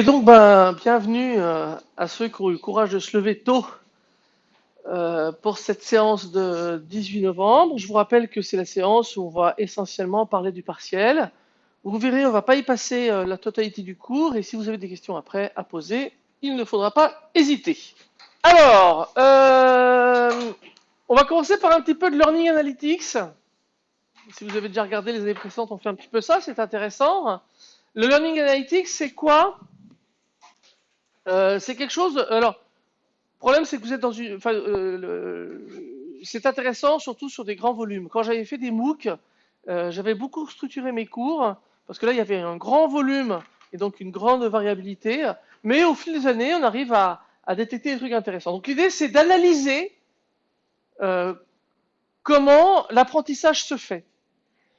Donc ben, bienvenue euh, à ceux qui ont eu le courage de se lever tôt euh, pour cette séance de 18 novembre. Je vous rappelle que c'est la séance où on va essentiellement parler du partiel. Vous verrez, on va pas y passer euh, la totalité du cours et si vous avez des questions après à poser, il ne faudra pas hésiter. Alors, on va commencer par un petit peu de Learning Analytics. Si vous avez déjà regardé les années précédentes, on fait un petit peu ça, c'est intéressant. Le Learning Analytics, c'est quoi? Euh, C'est quelque chose. Alors, le problème, c'est que vous êtes dans une. Euh, c'est intéressant, surtout sur des grands volumes. Quand j'avais fait des MOOC, euh, j'avais beaucoup structuré mes cours parce que là, il y avait un grand volume et donc une grande variabilité. Mais au fil des années, on arrive à, détecter des trucs intéressants. Donc, l'idée, c'est d'analyser comment l'apprentissage se fait.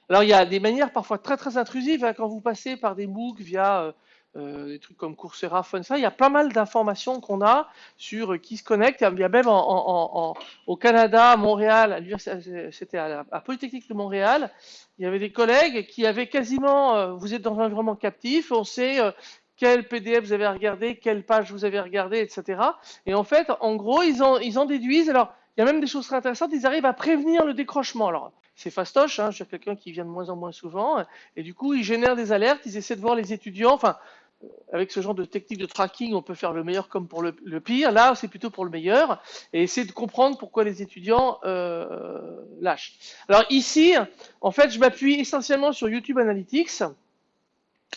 Alors, il y a des manières parfois très très intrusives hein, quand vous passez par des MOOC via euh, des trucs comme Coursera, Funsa. Il y a pas mal d'informations qu'on a sur qui se connecte. Il y a même au Canada, à Montréal, c'était à, Polytechnique de Montréal, il y avait des collègues qui avaient quasiment, euh, vous êtes dans un environnement captif, on sait euh, quel PDF vous avez regardé, quelle page vous avez regardé, etc. Et en fait, en gros, ils en, déduisent. Alors, il y a même des choses très intéressantes. Ils arrivent à prévenir le décrochement. Alors, c'est fastoche, hein, je quelqu'un qui vient de moins en moins souvent. Et du coup, ils génèrent des alertes. Ils essaient de voir les étudiants. Enfin, avec ce genre de technique de tracking, on peut faire le meilleur comme pour le, pire. Là, c'est plutôt pour le meilleur. Et essayer de comprendre pourquoi les étudiants euh, lâchent. Alors ici, en fait, je m'appuie essentiellement sur YouTube Analytics.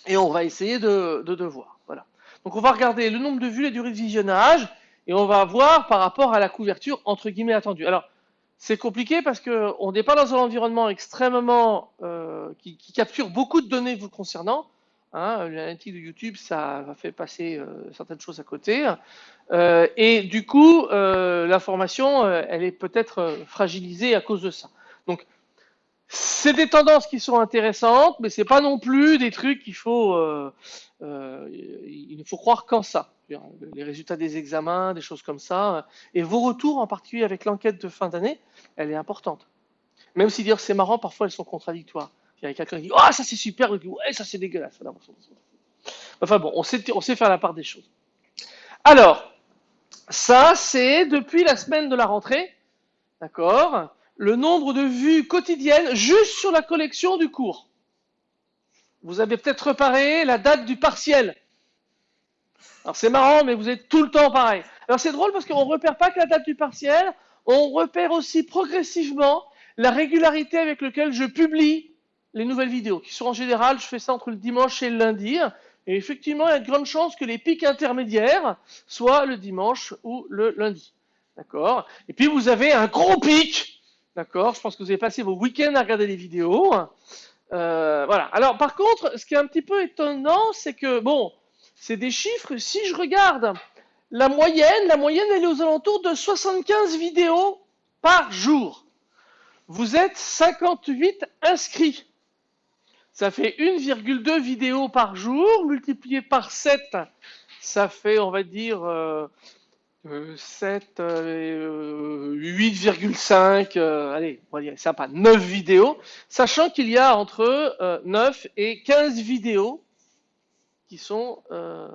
Et on va essayer de, de, voir. Voilà. Donc on va regarder le nombre de vues, la durée de visionnage, et on va voir par rapport à la couverture entre guillemets attendue. Alors c'est compliqué parce que on n'est pas dans un environnement extrêmement euh, qui, qui capture beaucoup de données vous concernant. Hein, L'analytique de YouTube, ça va fait passer euh, certaines choses à côté. Euh, et du coup, euh, l'information, elle est peut-être fragilisée à cause de ça. Donc c'est des tendances qui sont intéressantes, mais c'est pas non plus des trucs qu'il faut. il ne faut croire qu'en ça. Les résultats des examens, des choses comme ça, et vos retours, en particulier avec l'enquête de fin d'année, elle est importante. Même si dire c'est marrant, parfois elles sont contradictoires. Il y a quelqu'un qui dit ah ça c'est super, ouais ça c'est dégueulasse. Enfin bon, on sait, on sait faire la part des choses. Alors, ça c'est depuis la semaine de la rentrée, d'accord le nombre de vues quotidiennes juste sur la collection du cours. Vous avez peut-être reparé la date du partiel. Alors c'est marrant, mais vous êtes tout le temps pareil. Alors c'est drôle parce qu'on ne repère pas que la date du partiel, on repère aussi progressivement la régularité avec laquelle je publie les nouvelles vidéos, qui sont en général, je fais ça entre le dimanche et le lundi. Et effectivement, il y a de grandes chances que les pics intermédiaires soient le dimanche ou le lundi. D'accord? Et puis vous avez un gros pic D'accord? Je pense que vous avez passé vos week-ends à regarder les vidéos. Euh, voilà. Alors, par contre, ce qui est un petit peu étonnant, c'est que, bon, c'est des chiffres. Si je regarde la moyenne, la moyenne, elle est aux alentours de 75 vidéos par jour. Vous êtes 58 inscrits. Ça fait 1,2 vidéos par jour, multiplié par 7, ça fait, on va dire, euh, euh, 7, euh, 8,5, euh, allez, on va dire sympa, 9 vidéos, sachant qu'il y a entre euh, 9 et 15 vidéos qui sont euh,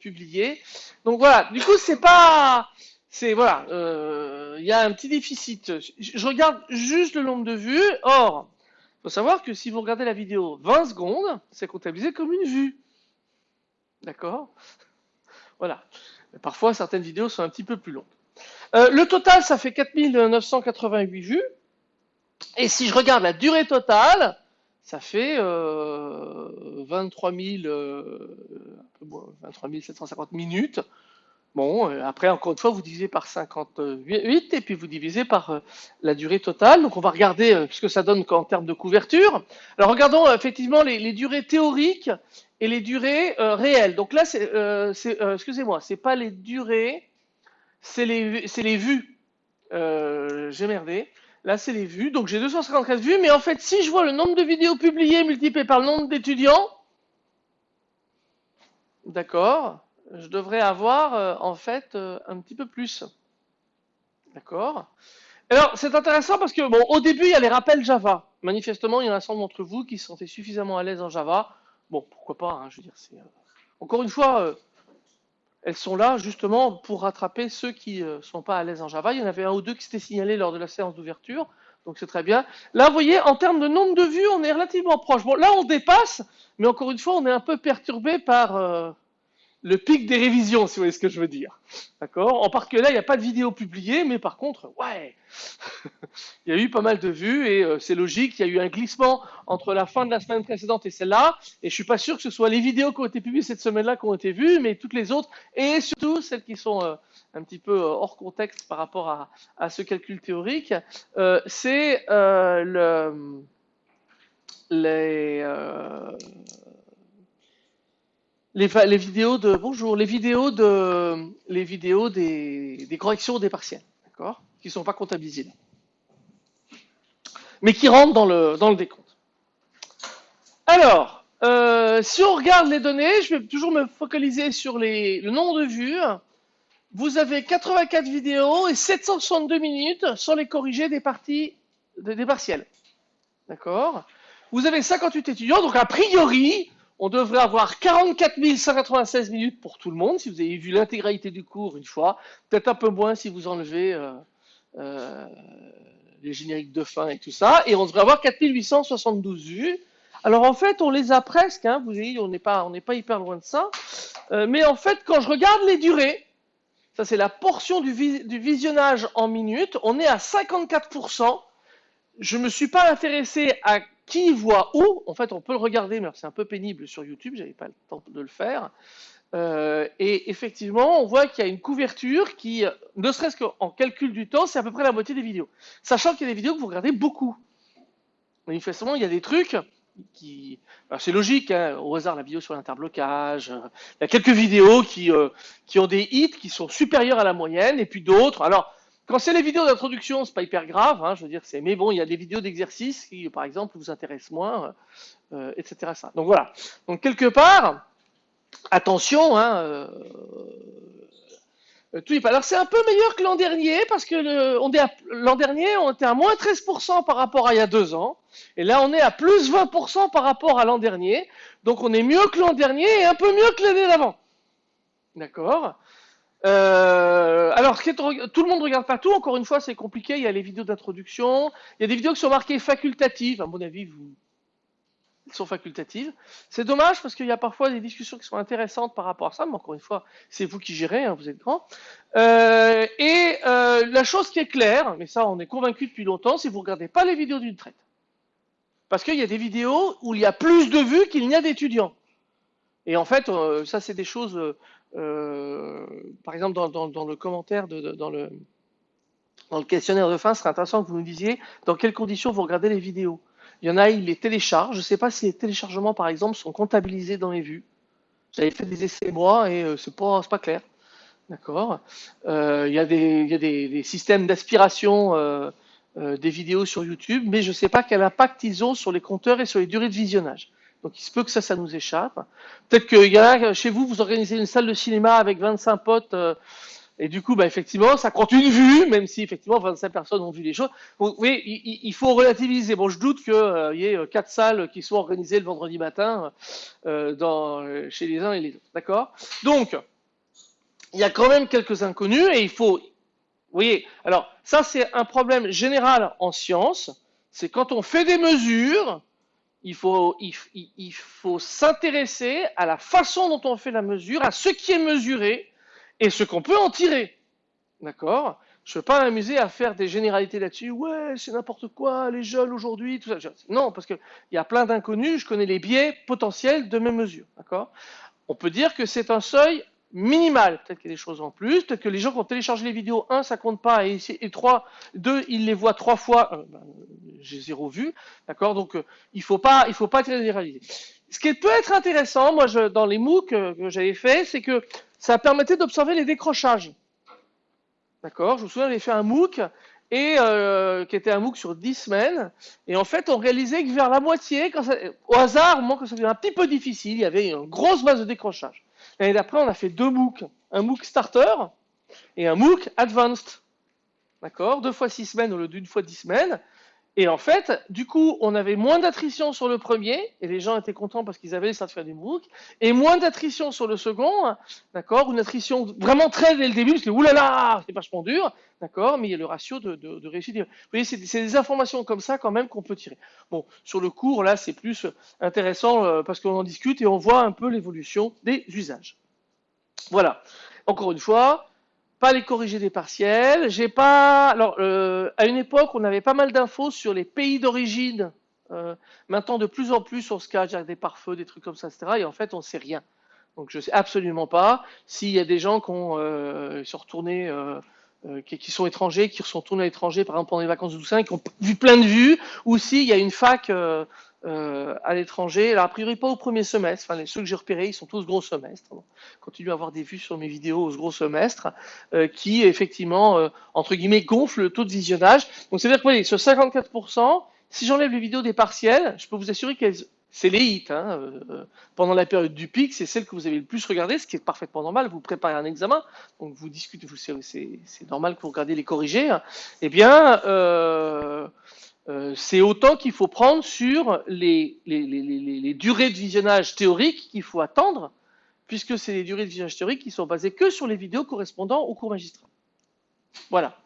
publiées. Donc voilà, du coup, c'est pas. C'est voilà, euh, il y a un petit déficit. Je regarde juste le nombre de vues. Or, il faut savoir que si vous regardez la vidéo 20 secondes, c'est comptabilisé comme une vue. D'accord? Voilà. Parfois, certaines vidéos sont un petit peu plus longues. Euh, le total, ça fait 4988 vues. Et si je regarde la durée totale, ça fait euh, 23, 000, euh, un peu moins, 23 750 minutes. Bon, euh, après, encore une fois, vous divisez par 58 et puis vous divisez par euh, la durée totale. Donc, on va regarder euh, ce que ça donne en termes de couverture. Alors, regardons effectivement les, durées théoriques et les durées réelles. Donc là, c'est, excusez-moi, c'est pas les durées, c'est les, les vues. J'ai merdé. Là, c'est les vues. Donc, j'ai 254 vues. Mais en fait, si je vois le nombre de vidéos publiées multiplié par le nombre d'étudiants, d'accord, je devrais avoir euh, en fait euh, un petit peu plus. D'accord? Alors, c'est intéressant parce que, bon, au début, il y a les rappels Java. Manifestement, il y en a un certain nombre d'entre vous qui se sentaient suffisamment à l'aise en Java. Bon, pourquoi pas, hein, je veux dire, c'est. euh, Encore une fois, elles sont là justement pour rattraper ceux qui ne sont pas à l'aise en Java. Il y en avait un ou deux qui s'étaient signalés lors de la séance d'ouverture, donc c'est très bien. Là, vous voyez, en termes de nombre de vues, on est relativement proche. Bon, là, on dépasse, mais encore une fois, on est un peu perturbé par le pic des révisions, si vous voyez ce que je veux dire. D'accord? En part que là, il n'y a pas de vidéo publiée, mais par contre, ouais, il y a eu pas mal de vues et euh, c'est logique, il y a eu un glissement entre la fin de la semaine précédente et celle-là, et je suis pas sûr que ce soit les vidéos qui ont été publiées cette semaine-là qui ont été vues, mais toutes les autres, et surtout celles qui sont euh, un petit peu euh, hors contexte par rapport à, à ce calcul théorique, c'est le les les, vidéos de bonjour, les vidéos de les vidéos des, corrections des partiels, d'accord, qui ne sont pas comptabilisées, mais qui rentrent dans le dans le décompte. Alors, euh, si on regarde les données, je vais toujours me focaliser sur les, le nombre de vues. Vous avez 84 vidéos et 762 minutes sans les corriger des parties des partiels, d'accord. Vous avez 58 étudiants, donc a priori, on devrait avoir 44 196 minutes pour tout le monde, si vous avez vu l'intégralité du cours une fois. Peut-être un peu moins si vous enlevez euh, euh, les génériques de fin et tout ça. Et on devrait avoir 4 872 vues. Alors en fait, on les a presque, hein, vous voyez, on n'est pas, hyper loin de ça. Euh, mais en fait, quand je regarde les durées, ça c'est la portion du, visionnage en minutes, on est à 54%. Je ne me suis pas intéressé à qui voit où. En fait, on peut le regarder, mais c'est un peu pénible sur YouTube, j'avais pas le temps de le faire. Euh, et effectivement, on voit qu'il y a une couverture qui, ne serait-ce qu'en calcul du temps, c'est à peu près la moitié des vidéos. Sachant qu'il y a des vidéos que vous regardez beaucoup. Manifestement, il y a des trucs qui. C'est logique, hein, au hasard, la vidéo sur l'interblocage. Euh, il y a quelques vidéos qui, euh, qui ont des hits qui sont supérieurs à la moyenne, et puis d'autres. Alors, quand c'est les vidéos d'introduction, c'est pas hyper grave, hein, je veux dire, c'est, mais bon, il y a des vidéos d'exercice qui, par exemple, vous intéressent moins, euh, etc. Ça. Donc voilà. Donc quelque part, attention, hein, euh, euh tout Alors c'est un peu meilleur que l'an dernier parce que l'an dernier, on était à moins 13% par rapport à il y a deux ans, et là on est à plus 20% par rapport à l'an dernier. Donc on est mieux que l'an dernier et un peu mieux que l'année d'avant. D'accord? Euh, alors, tout le monde regarde pas tout. Encore une fois, c'est compliqué. Il y a les vidéos d'introduction. Il y a des vidéos qui sont marquées facultatives. À mon avis, vous, sont facultatives. C'est dommage parce qu'il y a parfois des discussions qui sont intéressantes par rapport à ça. Mais encore une fois, c'est vous qui gérez. Hein, vous êtes grand. Euh, et euh, la chose qui est claire, mais ça, on est convaincu depuis longtemps, c'est que vous regardez pas les vidéos d'une traite. Parce qu'il y a des vidéos où il y a plus de vues qu'il n'y a d'étudiants. Et en fait, ça, c'est des choses par exemple, dans, le commentaire, dans, le, questionnaire de fin, ce serait intéressant que vous nous disiez dans quelles conditions vous regardez les vidéos. Il y en a, ils les téléchargent. Je ne sais pas si les téléchargements, par exemple, sont comptabilisés dans les vues. J'avais fait des essais moi et euh, c'est pas, pas clair. D'accord. Euh, il y a des, systèmes d'aspiration euh, euh, des vidéos sur YouTube, mais je ne sais pas quel impact ils ont sur les compteurs et sur les durées de visionnage. Donc il se peut que ça, ça nous échappe. Peut-être qu'il y en a chez vous, vous organisez une salle de cinéma avec 25 potes, euh, et du coup, bah, effectivement, ça compte une vue, même si effectivement 25 personnes ont vu les choses. Oui, il, il faut relativiser. Bon, je doute qu'il euh, y ait euh, quatre salles qui soient organisées le vendredi matin chez les uns et les autres. D'accord? Donc, il y a quand même quelques inconnus, et il faut. Vous voyez, alors ça c'est un problème général en sciences, c'est quand on fait des mesures, il faut, s'intéresser à la façon dont on fait la mesure, à ce qui est mesuré et ce qu'on peut en tirer. D'accord? Je ne veux pas m'amuser à faire des généralités là-dessus. Ouais, c'est n'importe quoi, les jeunes aujourd'hui, tout ça. Non, parce qu'il y a plein d'inconnus, je connais les biais potentiels de mes mesures. D'accord? On peut dire que c'est un seuil minimal. Peut-être qu'il y a des choses en plus. Peut-être que les gens qui ont téléchargé les vidéos, un, ça compte pas, et, et trois, deux, ils les voient trois fois. Euh, ben, j'ai zéro vu. D'accord? Donc, euh, il faut pas, il faut pas généraliser. Ce qui peut être intéressant, moi, dans les MOOC que j'avais fait, c'est que ça permettait d'observer les décrochages. D'accord? Je me souviens, j'avais fait un MOOC et euh, qui était un MOOC sur 10 semaines. Et en fait, on réalisait que vers la moitié, au hasard, au moment que ça devenait un petit peu difficile, il y avait une grosse base de décrochage. L'année d'après, on a fait deux MOOC. Un MOOC Starter et un MOOC Advanced. D'accord? Deux fois six semaines au lieu d'une fois dix semaines. Et en fait, du coup, on avait moins d'attrition sur le premier, et les gens étaient contents parce qu'ils avaient les certificats du MOOC, et moins d'attrition sur le second, d'accord, une attrition vraiment très dès le début, parce que oulala, c'est vachement dur, d'accord, mais il y a le ratio de, réussite. Vous voyez, c'est des informations comme ça quand même qu'on peut tirer. Bon, sur le cours, là, c'est plus intéressant euh, parce qu'on en discute et on voit un peu l'évolution des usages. Voilà. Encore une fois, pas les corriger des partiels. J'ai pas. Alors, euh, à une époque, on avait pas mal d'infos sur les pays d'origine. Euh, maintenant, de plus en plus, on se cache des pare-feux, des trucs comme ça, etc. Et en fait, on sait rien. Donc, je sais absolument pas s'il y a des gens qui ont, euh, sont retournés, qui, qui, sont étrangers, qui sont retournés à l'étranger, par exemple pendant les vacances de Toussaint, qui ont vu plein de vues, ou s'il y a une fac euh, à l'étranger. Alors, a priori, pas au premier semestre. Enfin, ceux que j'ai repérés, ils sont tous gros semestre. Continue à avoir des vues sur mes vidéos au gros semestre, euh, qui, effectivement, euh, entre guillemets, gonfle le taux de visionnage. Donc, c'est-à-dire que, voyez, sur 54%, si j'enlève les vidéos des partiels, je peux vous assurer qu'elles c'est les hits. Hein, pendant la période du pic, c'est celle que vous avez le plus regardé, ce qui est parfaitement normal. Vous préparez un examen, donc vous discutez, c'est normal que vous regardez les corrigés. Eh bien, euh, c'est autant qu'il faut prendre sur les, durées de visionnage théoriques qu'il faut attendre, puisque c'est les durées de visionnage théoriques qui sont basées que sur les vidéos correspondant au cours magistral. Voilà.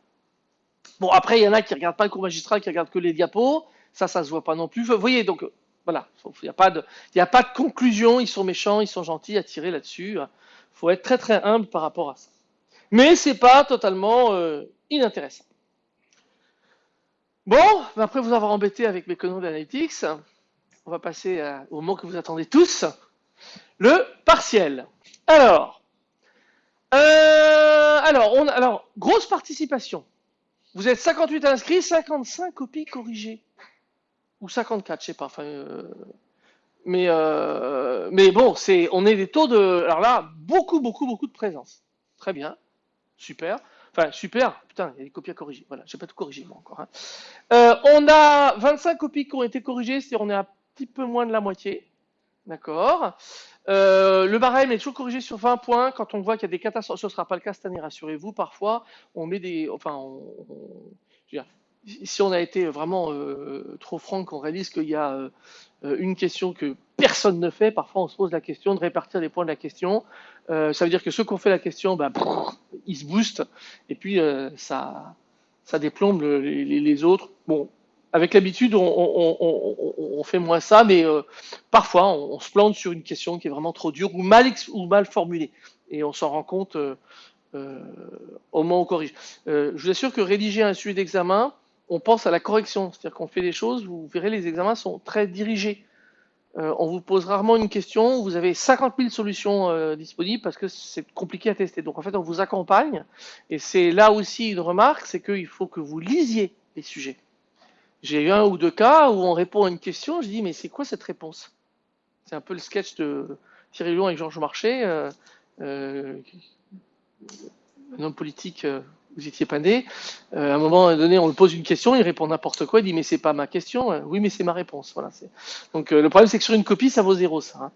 Bon, après, il y en a qui ne regardent pas le cours magistral, qui regardent que les diapos. Ça, ça se voit pas non plus. Vous voyez, donc, voilà. Il n'y a, pas de, conclusion. Ils sont méchants, ils sont gentils à tirer là-dessus. Il faut être très, très humble par rapport à ça. Mais c'est pas totalement euh, inintéressant. Bon, après vous avoir embêté avec mes conneries d'analytics, on va passer au mot que vous attendez tous, le partiel. Alors, euh, grosse participation. Vous êtes 58 inscrits, 55 copies corrigées. Ou 54, je sais pas. Euh, mais, euh, mais bon, on est des taux de. Alors là, beaucoup, beaucoup, beaucoup de présence. Très bien. Super. Enfin, super. Putain, il y a des copies à corriger. Voilà, j'ai pas tout corrigé moi encore. Hein. Euh, on a 25 copies qui ont été corrigées, c'est-à-dire on est un petit peu moins de la moitié. D'accord. Euh, le barème est toujours corrigé sur 20 points. Quand on voit qu'il y a des catastrophes, ce ne sera pas le cas cette année, rassurez-vous. Parfois, on met des, enfin, on, si on a été vraiment euh, trop franc, qu'on réalise qu'il y a euh, une question que personne ne fait, parfois on se pose la question de répartir les points de la question. Euh, ça veut dire que ceux qui ont fait la question, bah, ils se boostent, et puis euh, ça, ça déplombe les, autres. Bon, avec l'habitude, on, fait moins ça, mais parfois on, se plante sur une question qui est vraiment trop dure ou mal, ou mal formulée, et on s'en rend compte au moment où on corrige. je vous assure que rédiger un sujet d'examen, on pense à la correction, c'est-à-dire qu'on fait des choses, vous verrez, les examens sont très dirigés. Euh, on vous pose rarement une question, vous avez 50 000 solutions euh, disponibles parce que c'est compliqué à tester. Donc en fait, on vous accompagne, et c'est là aussi une remarque, c'est qu'il faut que vous lisiez les sujets. J'ai eu un ou deux cas où on répond à une question, je dis mais c'est quoi cette réponse? C'est un peu le sketch de Thierry Lyon avec Georges Marchais, euh, un homme politique vous étiez pas né. Euh, à un moment donné, on lui pose une question, il répond n'importe quoi, il dit mais c'est pas ma question, euh, oui mais c'est ma réponse. Voilà. Donc euh, le problème c'est que sur une copie, ça vaut zéro ça. Hein.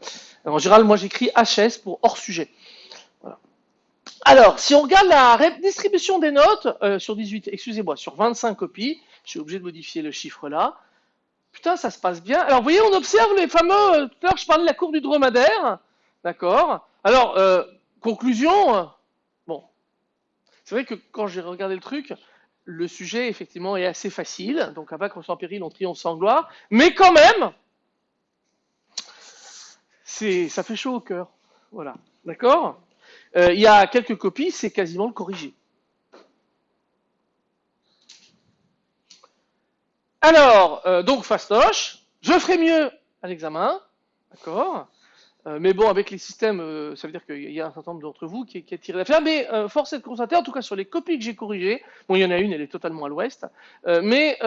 en général, moi j'écris HS pour hors sujet. Voilà. Alors, si on regarde la distribution des notes sur 18, excusez-moi, sur 25 copies, je suis obligé de modifier le chiffre là. Putain, ça se passe bien. Alors, vous voyez, on observe les fameux. Tout à l'heure, je parlais de la courbe du dromadaire. D'accord. Alors, conclusion c'est vrai que quand j'ai regardé le truc, le sujet effectivement est assez facile. Donc à vaincre sans péril, on triomphe sans gloire. Mais quand même, ça fait chaud au cœur. Voilà. D'accord? Euh, Il y a quelques copies, c'est quasiment le corrigé. Alors, euh, donc fastoche, je ferai mieux à l'examen. D'accord? Euh, mais bon, avec les systèmes, euh, ça veut dire qu'il y a un certain nombre d'entre vous qui, qui a tiré. Mais euh, force est de constater, en tout cas sur les copies que j'ai corrigées, bon, il y en a une, elle est totalement à l'ouest, mais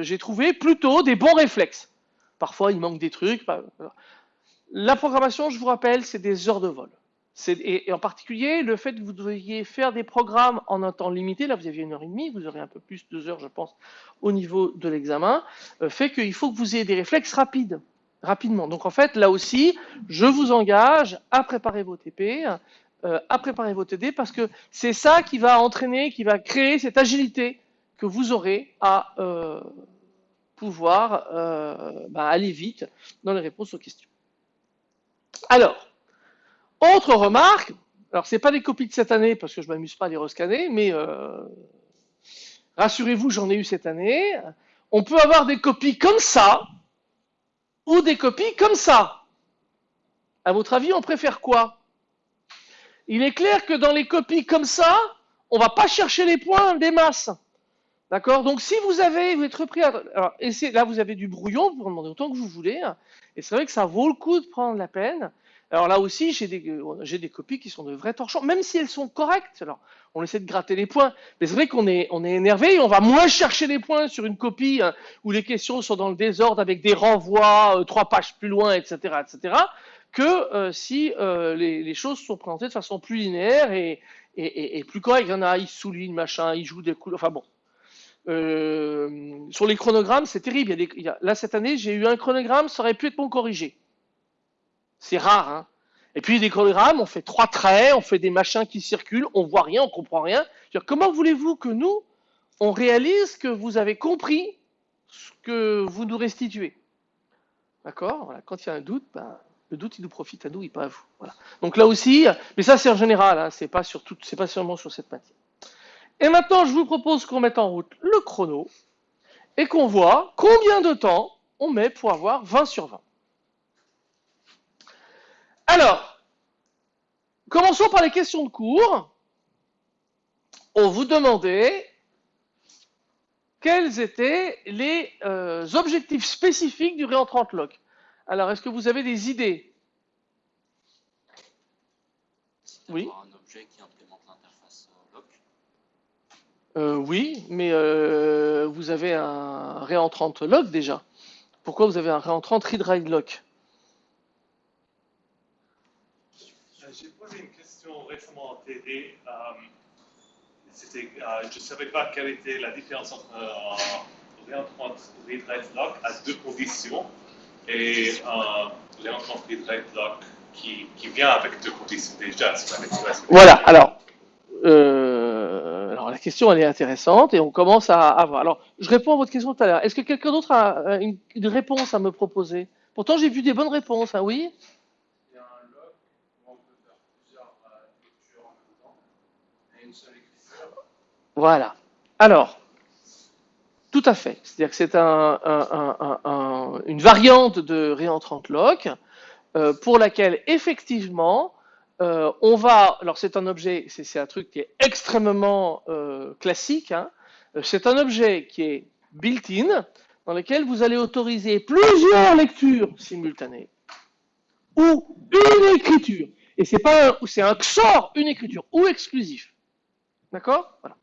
j'ai trouvé plutôt des bons réflexes. Parfois, il manque des trucs. La programmation, je vous rappelle, c'est des heures de vol. Et, et, en particulier, le fait que vous deviez faire des programmes en un temps limité, là vous aviez une heure et demie, vous aurez un peu plus, deux heures je pense, au niveau de l'examen, fait qu'il faut que vous ayez des réflexes rapides rapidement. Donc en fait, là aussi, je vous engage à préparer vos TP, euh, à préparer vos TD, parce que c'est ça qui va entraîner, qui va créer cette agilité que vous aurez à, euh, pouvoir euh, bah, aller vite dans les réponses aux questions. Alors, autre remarque, alors c'est pas des copies de cette année parce que je m'amuse pas à les rescanner, mais rassurez-vous, j'en ai eu cette année. On peut avoir des copies comme ça ou des copies comme ça. À votre avis, on préfère quoi? Il est clair que dans les copies comme ça, on va pas chercher les points des masses. D'accord? Donc si vous avez, vous êtes repris à... Alors, là, vous avez du brouillon, vous demander autant que vous voulez. Hein. et c'est vrai que ça vaut le coup de prendre la peine. Alors là aussi, j'ai des, j'ai des copies qui sont de vrais torchons, même si elles sont correctes. Alors, on essaie de gratter les points. Mais c'est vrai qu'on est, énervé et on va moins chercher les points sur une copie hein, où les questions sont dans le désordre avec des renvois, euh, trois pages plus loin, etc., etc., que euh, si euh, les, choses sont présentées de façon plus linéaire et, plus correcte. Il y en a, ils soulignent, machin, ils jouent des couleurs. Enfin bon, euh, sur les chronogrammes, c'est terrible. Là, cette année, j'ai eu un chronogramme, ça aurait pu être bon corrigé. C'est rare, hein. Et puis des chronogrammes, on fait trois traits, on fait des machins qui circulent, on voit rien, on comprend rien. comment voulez-vous que nous, on réalise que vous avez compris ce que vous nous restituez? D'accord? Voilà. Quand il y a un doute, ben, le doute, il nous profite à nous, et pas à vous. Voilà. Donc là aussi, mais ça c'est en général, hein, c'est pas sur tout, c'est pas seulement sur cette matière. Et maintenant, je vous propose qu'on mette en route le chrono et qu'on voit combien de temps on met pour avoir 20 sur 20. Alors, commençons par les questions de cours. On vous demandait quels étaient les euh, objectifs spécifiques du réentrant lock. Alors, est-ce que vous avez des idées? Oui. Euh, oui, mais euh, vous avez un réentrant lock déjà. Pourquoi vous avez un réentrant read lock euh, J'ai posé une question récemment en TD. je ne savais pas quelle était la différence entre un réentrant read lock à deux conditions et un réentrant read lock qui, qui, vient avec deux conditions déjà. Voilà, alors la question elle est intéressante et on commence à, avoir. Alors, je réponds à votre question tout à l'heure. Est-ce que quelqu'un d'autre a euh, une, réponse à me proposer? Pourtant, j'ai vu des bonnes réponses, hein, oui Il y a un log où on peut faire plusieurs euh, lectures en même temps et une seule écriture. Voilà. Alors, tout à fait. C'est-à-dire que c'est un, une variante de réentrant lock euh, pour laquelle, effectivement, euh, on va, alors c'est un objet, c'est un truc qui est extrêmement euh, classique, hein. c'est un objet qui est built-in, dans lequel vous allez autoriser plusieurs lectures simultanées, ou une écriture, et c'est pas c'est un XOR, une écriture, ou exclusif. D'accord? Voilà.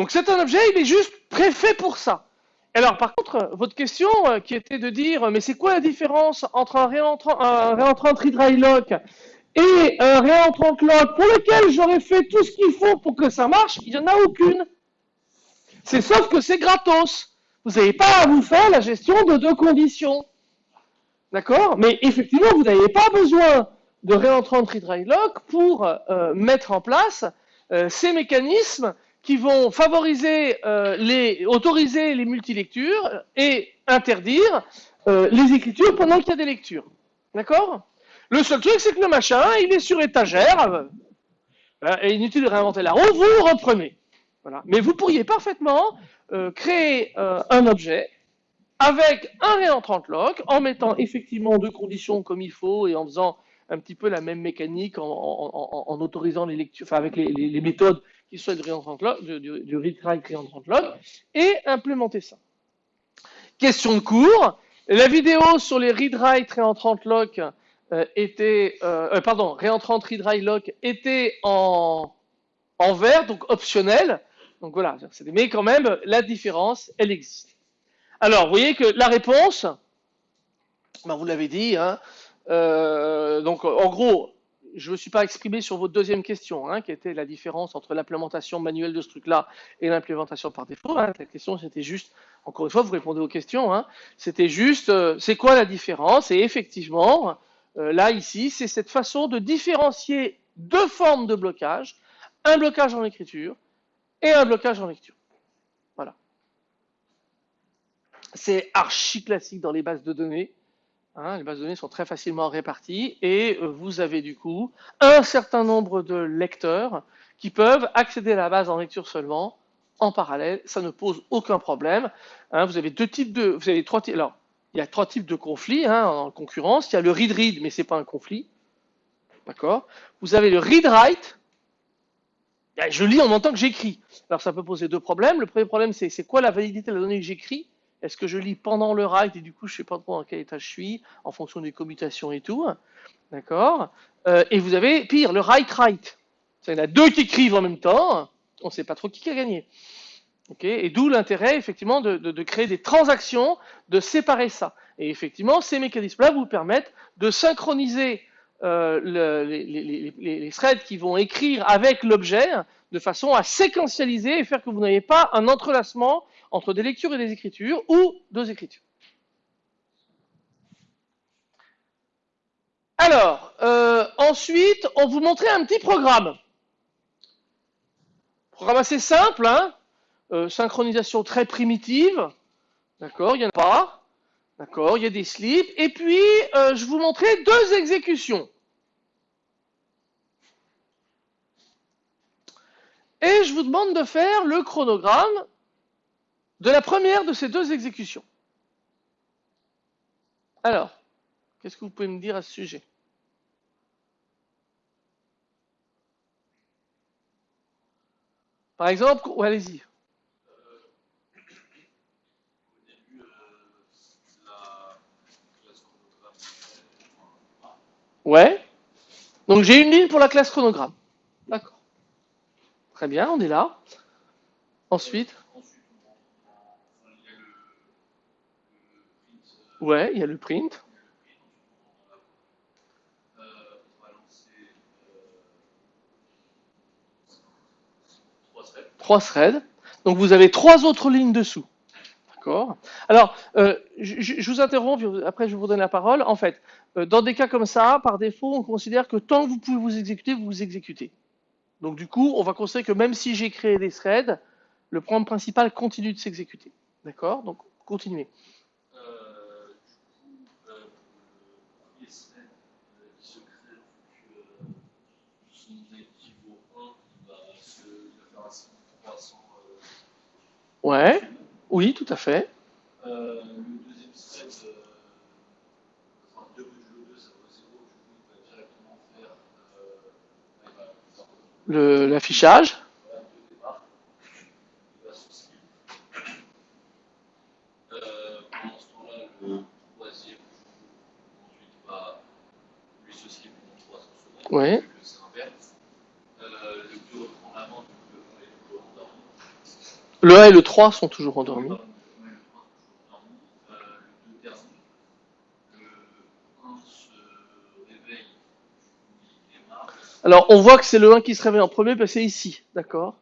Donc c'est un objet, il est juste préfet pour ça. Alors par contre, votre question qui était de dire, mais c'est quoi la différence entre un réentrant, un réentrant lock et un réentrant lock pour lequel j'aurais fait tout ce qu'il faut pour que ça marche, il n'y en a aucune. C'est sauf que c'est gratos. Vous n'avez pas à vous faire la gestion de deux conditions. D'accord? Mais effectivement, vous n'avez pas besoin de réentrant lock pour euh, mettre en place euh, ces mécanismes qui vont favoriser euh, les, autoriser les multilectures et interdire les écritures pendant qu'il y a des lectures. D'accord? Le seul truc, c'est que le machin, il est sur étagère. Euh, et inutile de réinventer la roue, vous reprenez. Voilà. Mais vous pourriez parfaitement euh, créer euh, un objet avec un réentrant lock, en mettant effectivement deux conditions comme il faut et en faisant un petit peu la même mécanique, en, autorisant les lectures, enfin avec les, méthodes qui sont du du, du, read-write réentrant lock, et implémenter ça. Question de cours. La vidéo sur les read-write réentrant lock euh, était, euh, euh, pardon, réentrant dry lock était en, en vert, donc optionnel. Donc voilà, mais quand même, la différence, elle existe. Alors, vous voyez que la réponse, ben vous l'avez dit, hein, donc en gros, je ne me suis pas exprimé sur votre deuxième question, hein, qui était la différence entre l'implémentation manuelle de ce truc-là et l'implémentation par défaut. Hein. La question, c'était juste, encore une fois, vous répondez aux questions, hein, c'était juste, c'est quoi la différence? Et effectivement, euh, là, ici, c'est cette façon de différencier deux formes de blocage, un blocage en écriture et un blocage en lecture. Voilà. C'est archi classique dans les bases de données. Hein, les bases de données sont très facilement réparties et euh, vous avez du coup un certain nombre de lecteurs qui peuvent accéder à la base en lecture seulement en parallèle. Ça ne pose aucun problème. Hein, vous avez deux types de, vous avez trois types. Alors, il y a trois types de conflits hein, en concurrence. Il y a le read-read, mais c'est pas un conflit. D'accord? Vous avez le read-write. Je lis en même temps que j'écris. Alors ça peut poser deux problèmes. Le premier problème, c'est quoi la validité de la donnée que j'écris? Est-ce que je lis pendant le write et du coup je sais pas trop dans quel état je suis en fonction des commutations et tout. D'accord euh, Et vous avez pire, le write-write. Il y en a deux qui écrivent en même temps. On ne sait pas trop qui a gagné. Okay et d'où l'intérêt effectivement de, créer des transactions, de séparer ça. Et effectivement, ces mécanismes-là vous permettent de synchroniser euh, le, les, les, les, les, threads qui vont écrire avec l'objet de façon à séquentialiser et faire que vous n'ayez pas un entrelacement entre des lectures et des écritures ou deux écritures. Alors, euh, ensuite, on vous montrait un petit programme. Programme assez simple, hein euh, synchronisation très primitive. D'accord, il n'y en a pas. D'accord, il y a des slips. Et puis, euh, je vous montrais deux exécutions. Et je vous demande de faire le chronogramme de la première de ces deux exécutions. Alors, qu'est-ce que vous pouvez me dire à ce sujet? Par exemple, allez-y. Ouais. Donc j'ai une ligne pour la classe chronogramme. D'accord. Très bien, on est là. Ensuite. Ouais, il y a le print. Trois threads. Donc vous avez trois autres lignes dessous. D'accord Alors, euh, je, je, vous interromps, après je vous donne la parole. En fait, euh, dans des cas comme ça, par défaut, on considère que tant que vous pouvez vous exécuter, vous vous exécutez. Donc du coup, on va considérer que même si j'ai créé des threads, le programme principal continue de s'exécuter. D'accord? Donc, continuez. Ouais, oui, tout à fait. Euh, le deuxième thread, euh, enfin, 2 modulo 2, ça vaut 0, du coup, il va directement faire euh, l'affichage. Voilà, de départ. Il va se skip. Euh, pendant ce temps-là, le troisième ensuite va lui se skip pendant 300 secondes. Ouais. C'est inverse. Euh, le 2 reprend la main, le 1 est toujours endormi. Le 1 et le 3 sont toujours endormis. Alors, on voit que c'est le 1 qui se réveille en premier, que c'est ici, d'accord?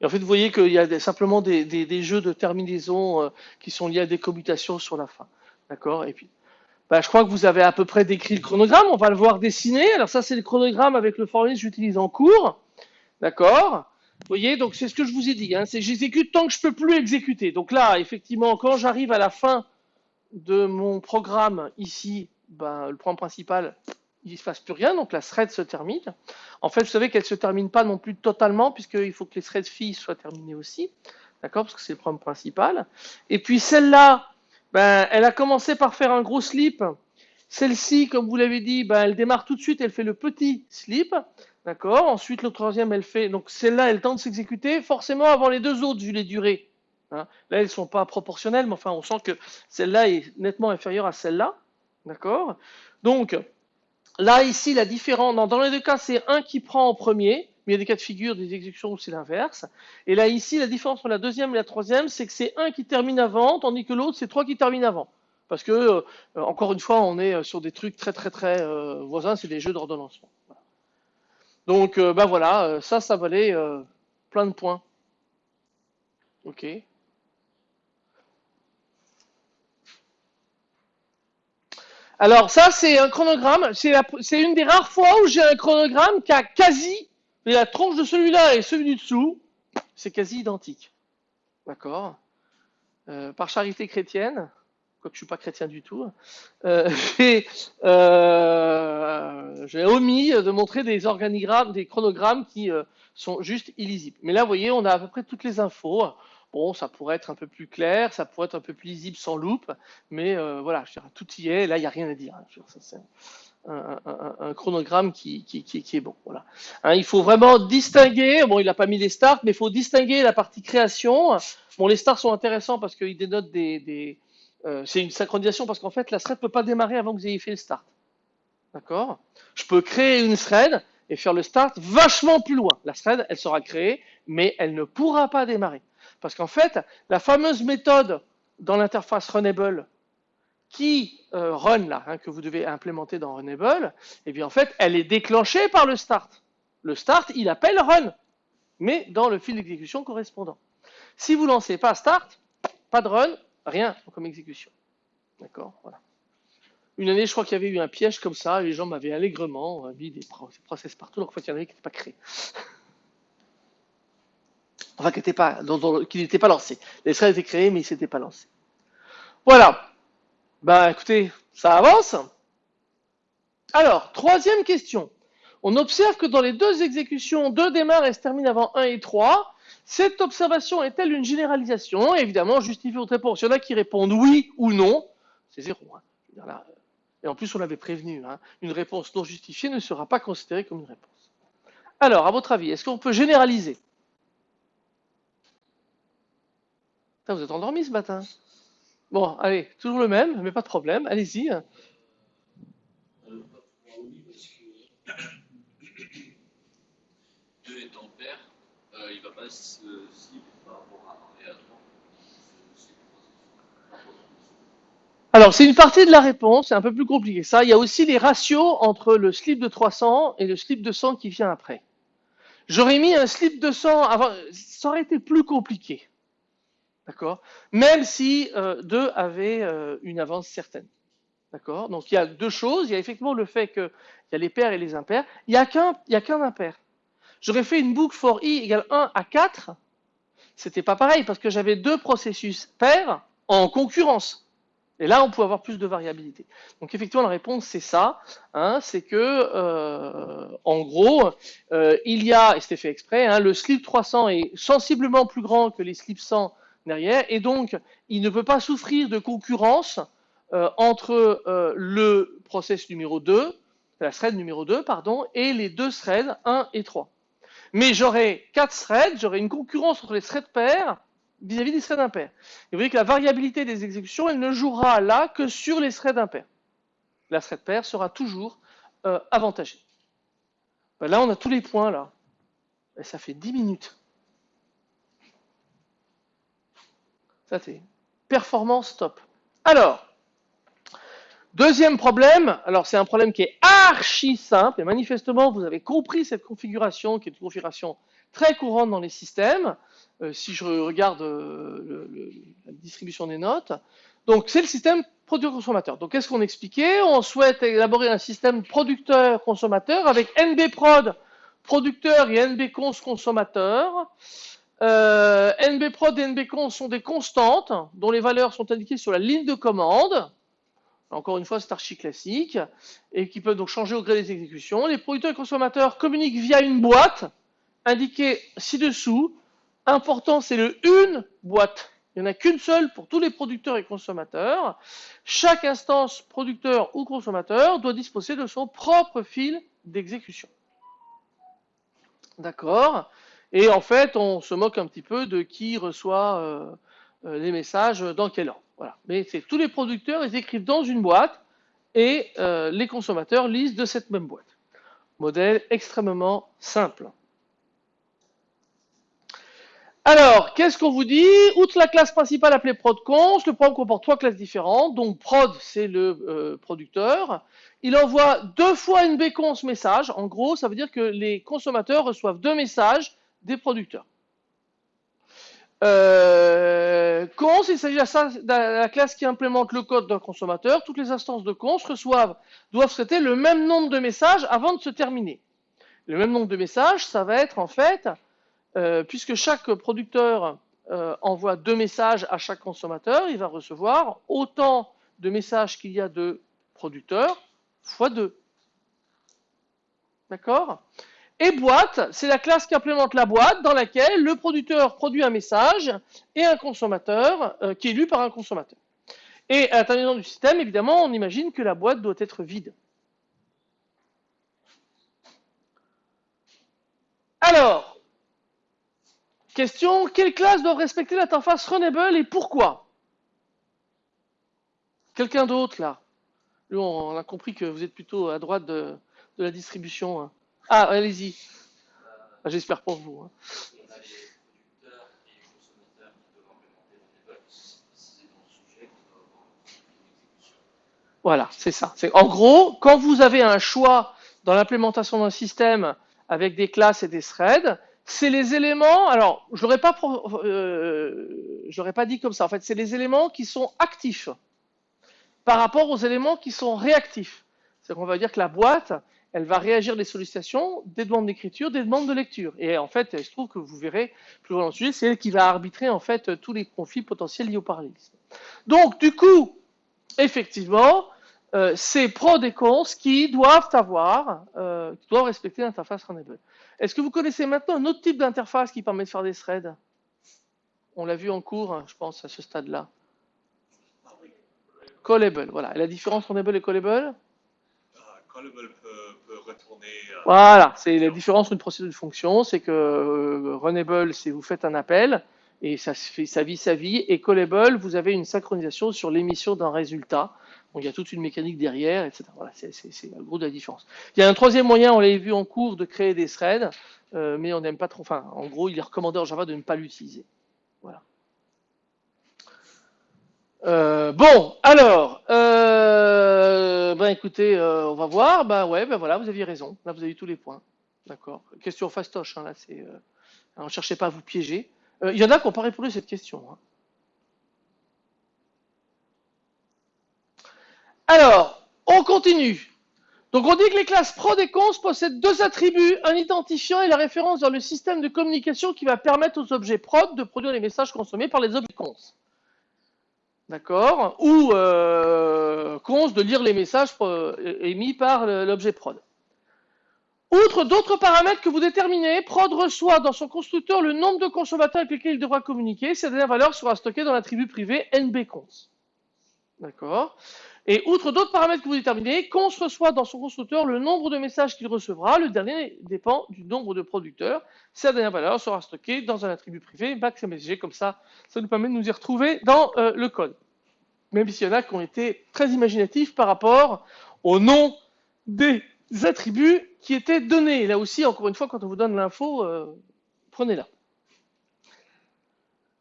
Et en fait, vous voyez qu'il y a simplement des, jeux de terminaison euh, qui sont liés à des commutations sur la fin, d'accord? Et puis, bah, je crois que vous avez à peu près décrit le chronogramme, on va le voir dessiner. Alors ça, c'est le chronogramme avec le formulaire que j'utilise en cours, d'accord? Vous voyez, donc c'est ce que je vous ai dit, hein, c'est j'exécute tant que je peux plus exécuter. Donc là, effectivement, quand j'arrive à la fin de mon programme ici, ben, le programme principal, il ne se passe plus rien, donc la thread se termine. En fait, vous savez qu'elle ne se termine pas non plus totalement, puisqu'il faut que les threads filles soient terminées aussi, d'accord, parce que c'est le problème principal. Et puis celle-là, ben, elle a commencé par faire un gros slip. Celle-ci, comme vous l'avez dit, ben, elle démarre tout de suite, elle fait le petit slip, d'accord. Ensuite, le troisième, elle fait, donc celle-là, elle tente de s'exécuter, forcément avant les deux autres, vu les durées. Hein. Là, elles ne sont pas proportionnelles, mais enfin, on sent que celle-là est nettement inférieure à celle-là, d'accord. Donc, Là, ici, la différence, dans, les deux cas, c'est un qui prend en premier, mais il y a des cas de figure, des exécutions où c'est l'inverse. Et là, ici, la différence entre la deuxième et la troisième, c'est que c'est un qui termine avant, tandis que l'autre, c'est trois qui terminent avant. Parce que, euh, encore une fois, on est euh, sur des trucs très, très, très euh, voisins, c'est des jeux d'ordonnancement. Donc, ben voilà, euh, ça, ça valait euh, plein de points. Ok. Alors ça, c'est un chronogramme. C'est une des rares fois où j'ai un chronogramme qui a quasi, la tronche de celui-là et celui du dessous, c'est quasi identique. D'accord par charité chrétienne, quoique je suis pas chrétien du tout, euh, j'ai euh, j'ai omis de montrer des organigrammes, des chronogrammes qui euh, sont juste illisibles. Mais là, vous voyez, on a à peu près toutes les infos. Bon, ça pourrait être un peu plus clair, ça pourrait être un peu plus lisible sans loupe, mais voilà, tout y est. Là, il n'y a rien à dire. hein. C'est un, chronogramme qui, est bon. Voilà. Hein, il faut vraiment distinguer. Bon, il n'a pas mis les starts, mais il faut distinguer la partie création. Bon, les starts sont intéressants parce qu'ils dénotent des euh, c'est une synchronisation parce qu'en fait, la thread ne peut pas démarrer avant que vous ayez fait le start. D'accord? Je peux créer une thread et faire le start vachement plus loin. La thread, elle sera créée, mais elle ne pourra pas démarrer. Parce qu'en fait, la fameuse méthode dans l'interface Runnable qui euh, run là, hein, que vous devez implémenter dans Runnable, eh bien en fait, elle est déclenchée par le start. Le start, il appelle run, mais dans le fil d'exécution correspondant. Si vous lancez pas start, pas de run, rien comme exécution. D'accord Voilà. Une année, je crois qu'il y avait eu un piège comme ça, les gens m'avaient allègrement euh, mis des pro- des process partout, alors qu'en fait, il y en avait qui n'étaient pas créés. Enfin, qui n'étaient pas, qui n'étaient pas lancés. Les threads étaient créés, mais ils ne s'étaient pas lancés. Voilà. Ben, écoutez, ça avance. Alors, troisième question. On observe que dans les deux exécutions, 2 démarre et se termine avant 1 et 3. Cette observation est-elle une généralisation? Évidemment, justifie votre réponse. Il y en a qui répondent oui ou non. C'est zéro. hein. Et en plus, on l'avait prévenu. hein. Une réponse non justifiée ne sera pas considérée comme une réponse. Alors, à votre avis, est-ce qu'on peut généraliser? Vous êtes endormi ce matin Bon, allez, toujours le même, mais pas de problème. Allez-y. Euh, pas pour oui, parce que 2 étant pair, euh, va pas par rapport à 1 et à 3. C'est pas Alors, c'est une partie de la réponse, c'est un peu plus compliqué. Ça, il y a aussi les ratios entre le slip de 300 et le slip de 100 qui vient après. J'aurais mis un slip de 100 avant, ça aurait été plus compliqué. D'accord? Même si euh, deux avaient euh, une avance certaine. D'accord? Donc, il y a deux choses. Il y a effectivement le fait qu'il y a les pairs et les impairs. Il n'y a qu'un impair. J'aurais fait une boucle for i égale 1 à 4. C'était pas pareil parce que j'avais deux processus pairs en concurrence. Et là, on peut avoir plus de variabilité. Donc effectivement, la réponse, c'est ça. hein, c'est que, euh, en gros, euh, il y a, et c'était fait exprès, hein, le slip 300 est sensiblement plus grand que les slips 100 derrière, et donc il ne peut pas souffrir de concurrence euh, entre le process numéro 2, la thread numéro 2, pardon, et les deux threads 1 et 3. Mais j'aurai quatre threads, j'aurai une concurrence entre les threads pairs vis-à-vis des threads impairs. Et vous voyez que la variabilité des exécutions, elle ne jouera là que sur les threads impairs. La thread pair sera toujours euh, avantagée. Ben là, on a tous les points là. Ça fait 10 minutes. Ça c'est performance top. Alors, deuxième problème, alors c'est un problème qui est archi simple, et manifestement vous avez compris cette configuration qui est une configuration très courante dans les systèmes. Euh, si je regarde euh, la distribution des notes, donc c'est le système producteur-consommateur. Donc qu'est-ce qu'on expliquait? On souhaite élaborer un système producteur-consommateur avec NBprod producteur et NBcons consommateur. Euh, NBprod et NBcons sont des constantes dont les valeurs sont indiquées sur la ligne de commande. Encore une fois, c'est archi classique et qui peuvent donc changer au gré des exécutions. Les producteurs et consommateurs communiquent via une boîte indiquée ci-dessous. Important, c'est le une boîte. Il n'y en a qu'une seule pour tous les producteurs et consommateurs. Chaque instance producteur ou consommateur doit disposer de son propre fil d'exécution. D'accord? Et en fait, on se moque un petit peu de qui reçoit euh, euh, les messages dans quel ordre. Voilà. Mais c'est tous les producteurs, ils écrivent dans une boîte et euh, les consommateurs lisent de cette même boîte. Modèle extrêmement simple. Alors, qu'est-ce qu'on vous dit? Outre la classe principale appelée ProdCons, le programme comporte trois classes différentes. Donc, prod, c'est le euh, producteur. Il envoie deux fois une bécons message. En gros, ça veut dire que les consommateurs reçoivent deux messages des producteurs. Euh, cons, il s'agit de la classe qui implémente le code d'un consommateur. Toutes les instances de cons doivent traiter le même nombre de messages avant de se terminer. Le même nombre de messages, ça va être en fait, euh, puisque chaque producteur euh, envoie deux messages à chaque consommateur, il va recevoir autant de messages qu'il y a de producteurs fois 2. D'accord? Et boîte, c'est la classe qui implémente la boîte dans laquelle le producteur produit un message et un consommateur euh, qui est lu par un consommateur. Et à l'intérieur du système, évidemment, on imagine que la boîte doit être vide. Alors, question, quelles classes doivent respecter l'interface Runnable et pourquoi? Quelqu'un d'autre là? Nous, on a compris que vous êtes plutôt à droite de, de la distribution. hein. Ah, allez-y. Ah, J'espère pour vous. hein. Voilà, c'est ça. En gros, quand vous avez un choix dans l'implémentation d'un système avec des classes et des threads, c'est les éléments. Alors, je l'aurais pas, euh, pas dit comme ça. En fait, c'est les éléments qui sont actifs par rapport aux éléments qui sont réactifs. C'est qu'on va dire que la boîte, elle va réagir des sollicitations, des demandes d'écriture, des demandes de lecture. Et en fait, il se trouve que vous verrez plus loin dans le sujet, c'est elle qui va arbitrer en fait tous les conflits potentiels liés au parallélisme. Donc, du coup, effectivement, euh, c'est prod et cons qui doivent avoir, euh, qui doivent respecter l'interface Runnable. Est-ce que vous connaissez maintenant un autre type d'interface qui permet de faire des threads? On l'a vu en cours, hein, je pense, à ce stade-là. Callable, voilà. Et la différence Runnable et Callable? Callable peut, peut retourner. euh, Voilà, c'est la différence entre une procédure et une fonction, c'est que euh, Runnable, c'est vous faites un appel et ça se fait sa vie sa vie, et Callable, vous avez une synchronisation sur l'émission d'un résultat. Donc il y a toute une mécanique derrière, etc. Voilà, c'est le gros de la différence. Il y a un troisième moyen, on l'avait vu en cours, de créer des threads, euh, mais on n'aime pas trop. Enfin, en gros, il est recommandé en Java de ne pas l'utiliser. Voilà. Euh, bon, alors, euh, ben écoutez, euh, on va voir. Ben ouais, ben voilà, vous aviez raison. Là, vous avez eu tous les points. D'accord. Question fastoche, hein, là, c'est. Alors, cherchez pas à vous piéger. Il y en a qui n'ont pas répondu à cette question. hein. Alors, on continue. Donc, on dit que les classes prod et cons possèdent deux attributs, un identifiant et la référence dans le système de communication qui va permettre aux objets prod de produire les messages consommés par les objets cons. D'accord Ou euh, de lire les messages euh, émis par l'objet prod. Outre d'autres paramètres que vous déterminez, prod reçoit dans son constructeur le nombre de consommateurs avec lesquels il devra communiquer. Cette dernière valeur sera stockée dans l'attribut privé nbcons. D'accord Et outre d'autres paramètres que vous déterminez, cons reçoit dans son constructeur le nombre de messages qu'il recevra. Le dernier dépend du nombre de producteurs. Cette dernière valeur sera stockée dans un attribut privé maxMSG. Comme ça, ça nous permet de nous y retrouver dans euh, le code. Même s'il y en a qui ont été très imaginatifs par rapport au nom des attributs qui étaient donnés. Là aussi, encore une fois, quand on vous donne l'info, euh, prenez-la.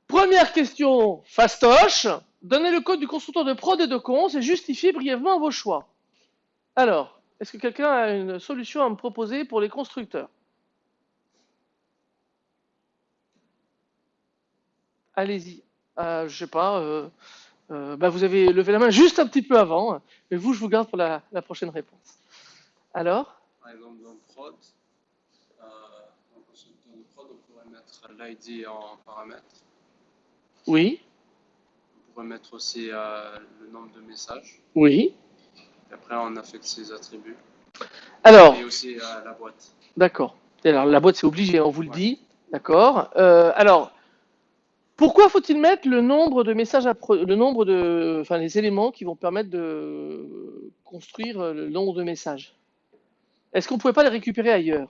Première question fastoche. Donnez le code du constructeur de prod et de cons et justifiez brièvement vos choix. Alors, est-ce que quelqu'un a une solution à me proposer pour les constructeurs? Allez-y. Euh, je sais pas. euh, euh, bah, vous avez levé la main juste un petit peu avant, mais vous, je vous garde pour la, la prochaine réponse. Alors? Par exemple, dans prod, euh, dans le constructeur de prod, on pourrait mettre l'ID en paramètre. Oui, pourrait mettre aussi euh, le nombre de messages. oui. Et après, on affecte ses attributs. Alors, Et aussi euh, la boîte. d'accord. Alors, la boîte, c'est obligé, on vous le Ouais. dit. D'accord. Euh, alors, pourquoi faut-il mettre le nombre de messages, à pro- le nombre de, enfin, les éléments qui vont permettre de construire le nombre de messages? Est-ce qu'on ne pouvait pas les récupérer ailleurs?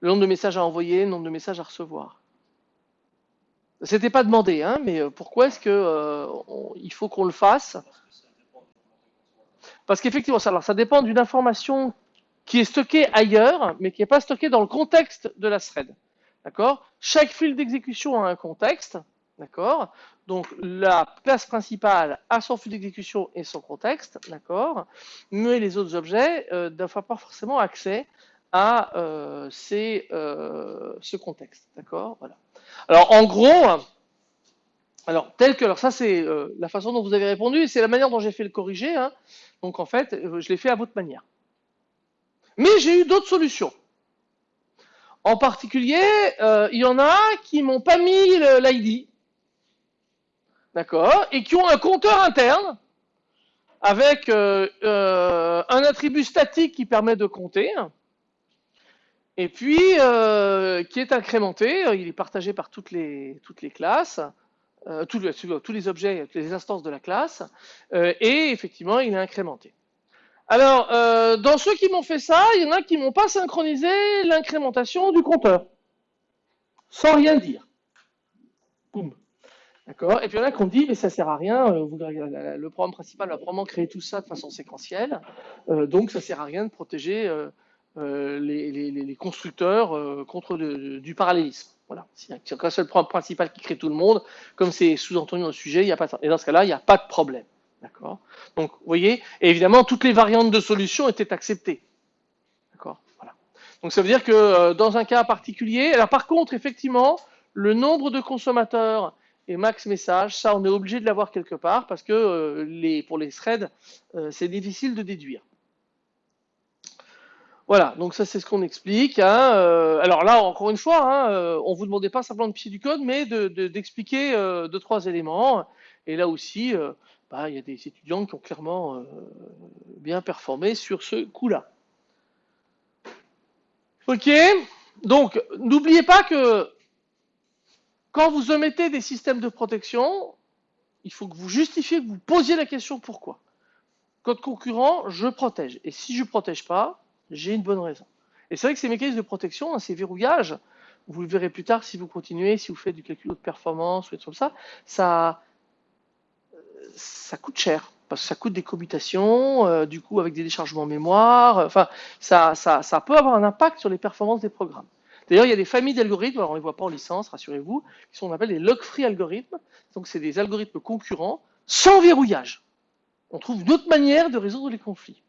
Le nombre de messages à envoyer, le nombre de messages à recevoir. C'était pas demandé, hein, mais euh, pourquoi est-ce que euh, faut qu'on le fasse? Parce qu'effectivement, ça, ça dépend d'une information qui est stockée ailleurs, mais qui n'est pas stockée dans le contexte de la thread. D'accord? Chaque fil d'exécution a un contexte. D'accord? Donc la classe principale a son fil d'exécution et son contexte. D'accord? Mais les autres objets euh, n'ont pas forcément accès à euh, ce contexte. D'accord? Voilà. Alors en gros, alors tel que, ça c'est euh, la façon dont vous avez répondu c'est la manière dont j'ai fait le corriger. hein. Donc en fait, euh, je l'ai fait à votre manière. Mais j'ai eu d'autres solutions. En particulier, euh, il y en a qui m'ont pas mis l'ID, d'accord, et qui ont un compteur interne avec un attribut statique qui permet de compter, et puis euh, qui est incrémenté. Il est partagé par toutes les classes, euh, tous, les, objets, toutes les instances de la classe, euh, et effectivement, il est incrémenté. Alors, euh, dans ceux qui m'ont fait ça, il y en a qui m'ont pas synchronisé l'incrémentation du compteur, sans rien dire. Boum. D'accord Et puis il y en a qui ont dit, mais ça sert à rien, euh, le programme principal va probablement créer tout ça de façon séquentielle, euh, donc ça sert à rien de protéger euh, euh, les, constructeurs euh, contre du parallélisme. Voilà. S'il n'y a qu'un seul programme principal qui crée tout le monde, comme c'est sous-entendu dans le sujet, il a pas et dans ce cas-là, il n'y a pas de problème. D'accord? Donc, vous voyez, et évidemment, toutes les variantes de solutions étaient acceptées. D'accord? Voilà. Donc, ça veut dire que euh, dans un cas particulier, alors par contre, effectivement, le nombre de consommateurs et max message, ça, on est obligé de l'avoir quelque part parce que pour les threads, c'est difficile de déduire. Voilà, donc ça c'est ce qu'on explique. hein, euh, alors là, encore une fois, hein, euh, on vous demandait pas simplement de pied du code, mais de- de- d'expliquer euh, deux trois éléments. Et là aussi, bah, il y a des étudiants qui ont clairement bien performé sur ce coup-là. Ok, donc n'oubliez pas que quand vous omettez des systèmes de protection, il faut que vous justifiez, que vous posiez la question pourquoi. Code concurrent, je protège. Et si je ne protège pas, j'ai une bonne raison. Et c'est vrai que ces mécanismes de protection, hein, ces verrouillages, vous le verrez plus tard si vous continuez, si vous faites du calcul de performance ou des trucs comme ça, ça, ça coûte cher. Parce que ça coûte des commutations, euh, du coup avec des déchargements en mémoire, euh, enfin, ça, ça, ça peut avoir un impact sur les performances des programmes. D'ailleurs, il y a des familles d'algorithmes, alors on ne les voit pas en licence, rassurez-vous, qui sont on appelle des log-free algorithmes. Donc c'est des algorithmes concurrents sans verrouillage. On trouve une autre manière de résoudre les conflits.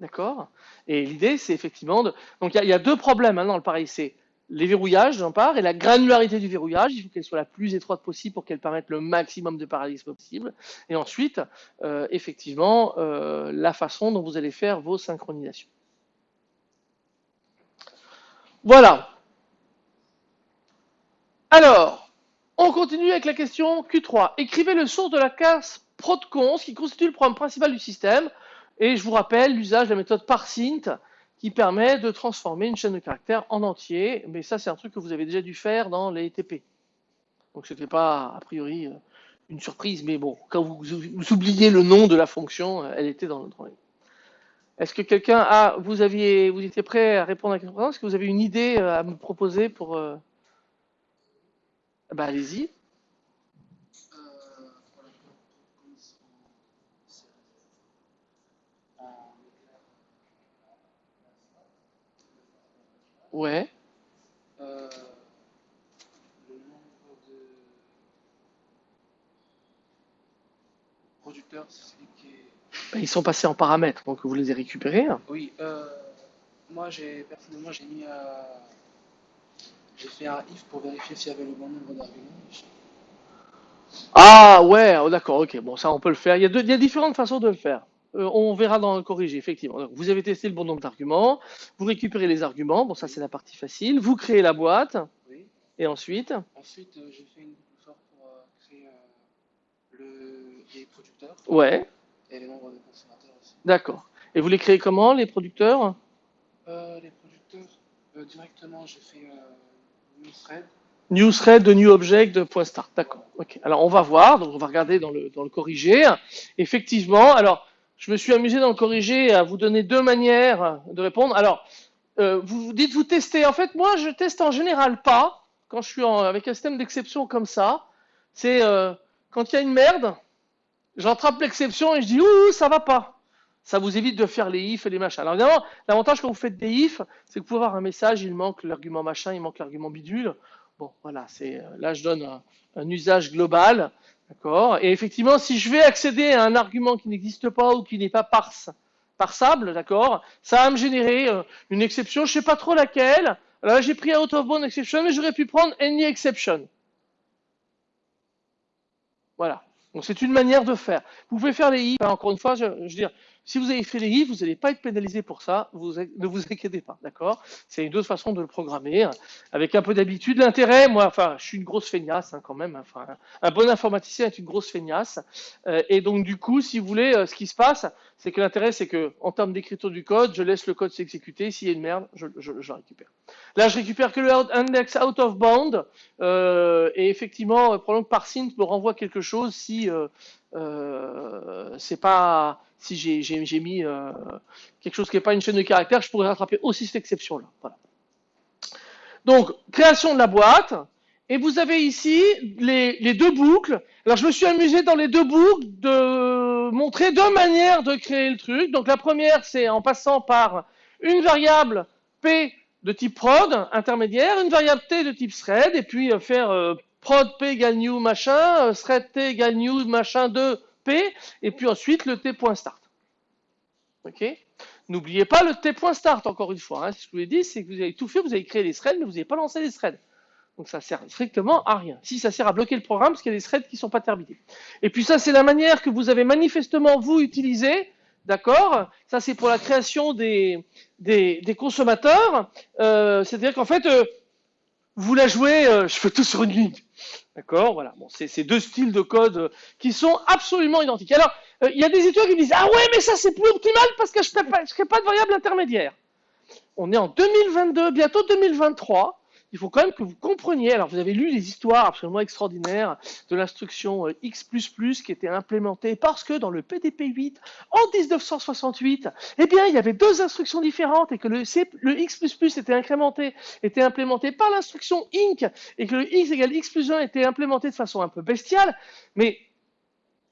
D'accord? Et l'idée, c'est effectivement de. Donc il y, a- deux problèmes hein, dans le pareil, c'est les verrouillages d'une part et la granularité du verrouillage. Il faut qu'elle soit la plus étroite possible pour qu'elle permette le maximum de parallélisme possible. Et ensuite, euh, effectivement, euh, la façon dont vous allez faire vos synchronisations. Voilà. Alors, on continue avec la question Q3. Écrivez le source de la classe protcons qui constitue le programme principal du système. Et je vous rappelle l'usage de la méthode parsint qui permet de transformer une chaîne de caractères en entier. Mais ça, c'est un truc que vous avez déjà dû faire dans les TP. Donc, ce n'était pas, a priori, euh, une surprise. Mais bon, quand vous, oubliez le nom de la fonction, euh, elle était dans le drawing. Est-ce que quelqu'un a, vous aviez, vous étiez prêt à répondre à la question Est-ce que vous avez une idée euh, à me proposer pour. Bah, allez-y. Euh, pour la commission, c'est en Ouais. euh, le nombre de producteurs, c'est celui qui est. Bah, Ils sont passés en paramètres, donc vous les avez récupérés. Oui, euh, moi j'ai personnellement j'ai mis à. J'ai fait un if pour vérifier s'il y avait le bon nombre d'arguments. Ah ouais, oh, d'accord, ok, bon ça on peut le faire. Il y a, deux- il y a différentes façons de le faire. Euh, on verra dans le corrigé, effectivement. Donc, vous avez testé le bon nombre d'arguments, vous récupérez les arguments, bon ça c'est la partie facile, vous créez la boîte, Oui. et ensuite, Ensuite, euh, j'ai fait une boucle pour euh, créer euh, le, les producteurs ouais, et les nombres de consommateurs aussi. d'accord. Et vous les créez comment, les producteurs? Les producteurs, directement, j'ai fait new thread. New thread de new object de point start, d'accord. Ok. Alors on va voir, donc on va regarder dans le dans le corrigé. Effectivement, alors je me suis amusé dans le corrigé à vous donner deux manières de répondre. Alors euh, vous vous dites vous testez. En fait, moi je teste en général pas quand je suis avec un système d'exception comme ça. C'est euh, quand il y a une merde, j'attrape l'exception et je dis ouh ça va pas. Ça vous évite de faire les ifs et les machins. Alors évidemment, l'avantage quand vous faites des ifs, c'est que vous pouvez avoir un message, il manque l'argument machin, il manque l'argument bidule. Bon, voilà, c'est euh, là je donne un usage global, d'accord. Et effectivement, si je vais accéder à un argument qui n'existe pas ou qui n'est pas parse, parsable, d'accord, ça va me générer euh, une exception, je sais pas trop laquelle. Là, j'ai pris out of bound exception, mais j'aurais pu prendre any exception. Voilà. Donc c'est une manière de faire. Vous pouvez faire les hein, encore une fois, je, je veux dire, Si vous avez fait les if, vous n'allez pas être pénalisé pour ça, ne vous inquiétez pas, d'accord? C'est une autre façon de le programmer, hein. avec un peu d'habitude. L'intérêt, moi, enfin, je suis une grosse feignasse hein, quand même, hein. enfin, un bon informaticien est une grosse feignasse, euh, et donc du coup, si vous voulez, euh, ce qui se passe, c'est que l'intérêt, c'est que en termes d'écriture du code, je laisse le code s'exécuter, s'il y a une merde, je, je, je, récupère. Là, je récupère que le index out of bound, euh, et effectivement, probablement que parsing me renvoie quelque chose si euh, c'est pas si j'ai mis euh, quelque chose qui n'est pas une chaîne de caractères, je pourrais rattraper aussi cette exception-là. Voilà. Donc, création de la boîte. Et vous avez ici les, deux boucles. Alors, je me suis amusé dans les deux boucles de montrer deux manières de créer le truc. Donc, la première, c'est en passant par une variable P de type prod intermédiaire, une variable T de type thread, et puis euh, faire euh, prod p égale new machin, euh, thread t égale new machin 2 p, et puis ensuite le t.start. Ok? N'oubliez pas le t.start encore une fois. Hein. Ce que je vous ai dit, c'est que vous avez tout fait, vous avez créé les threads, mais vous n'avez pas lancé les threads. Donc ça sert strictement à rien. Si ça sert à bloquer le programme, parce qu'il y a des threads qui ne sont pas terminés. Et puis ça, c'est la manière que vous avez manifestement vous utilisé. D'accord? Ça, c'est pour la création des, des, consommateurs. Euh, C'est-à-dire qu'en fait, euh, vous la jouez, euh, je fais tout sur une ligne. D'accord Voilà. Bon, c'est ces deux styles de code euh, qui sont absolument identiques. Alors, euh, il y a des étudiants qui me disent Ah ouais, mais ça c'est plus optimal parce que je ne crée pas de variable intermédiaire. On est en 2022, bientôt 2023 il faut quand même que vous compreniez, alors vous avez lu les histoires absolument extraordinaires de l'instruction euh, X++ qui était implémentée parce que dans le PDP 8, en 1968, eh bien, il y avait deux instructions différentes et que le, X++ était implémenté par l'instruction INC et que le X égale X plus 1 était implémenté de façon un peu bestiale, mais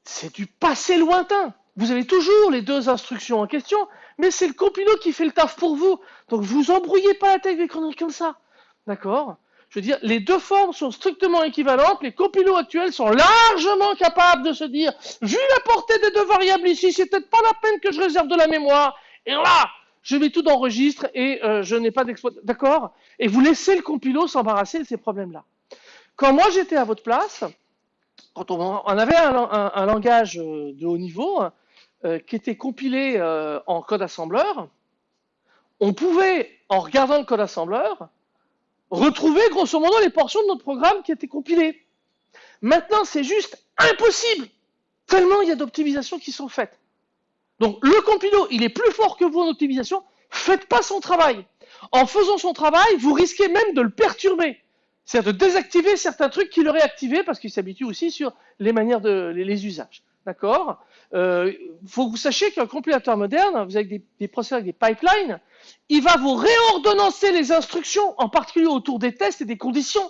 c'est du passé lointain. Vous avez toujours les deux instructions en question, mais c'est le compilo qui fait le taf pour vous. Donc vous embrouillez pas la tête avec des conneries comme ça. D'accord Je veux dire, les deux formes sont strictement équivalentes. Les compilos actuels sont largement capables de se dire, vu la portée des deux variables ici, c'est peut-être pas la peine que je réserve de la mémoire. Et là, je mets tout dans registre et euh, je n'ai pas d'exploitation. D'accord? Et vous laissez le compilo s'embarrasser de ces problèmes-là. Quand moi j'étais à votre place, quand on, avait un, langage euh, de haut niveau euh, qui était compilé en code assembleur, on pouvait, en regardant le code assembleur, retrouver grosso modo les portions de notre programme qui étaient compilées. Maintenant, c'est juste impossible, tellement il y a d'optimisations qui sont faites. Donc le compilo, il est plus fort que vous en optimisation, faites pas son travail. En faisant son travail, vous risquez même de le perturber. C'est-à-dire de désactiver certains trucs qu'il aurait activés parce qu'il s'habitue aussi sur les manières de les, usages. D'accord? Euh, faut que vous sachiez qu'un compilateur moderne, vous avez des, des processeurs avec des pipelines, il va vous réordonnancer les instructions, en particulier autour des tests et des conditions.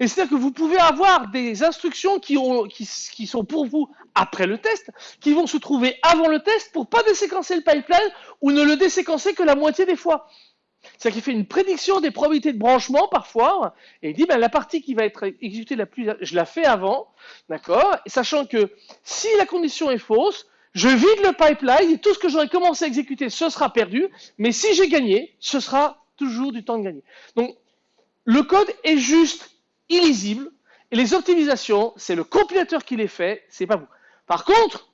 Et c'est-à-dire que vous pouvez avoir des instructions qui, sont pour vous après le test, qui vont se trouver avant le test pour pas déséquencer le pipeline ou ne le déséquencer que la moitié des fois. C'est-à-dire qu'il fait une prédiction des probabilités de branchement parfois, et il dit ben, la partie qui va être exécutée la plus, je la fais avant, d'accord, sachant que si la condition est fausse, je vide le pipeline et tout ce que j'aurais commencé à exécuter, ce sera perdu. Mais si j'ai gagné, ce sera toujours du temps de gagner. Donc, le code est juste illisible et les optimisations, c'est le compilateur qui les fait, c'est pas vous. Par contre,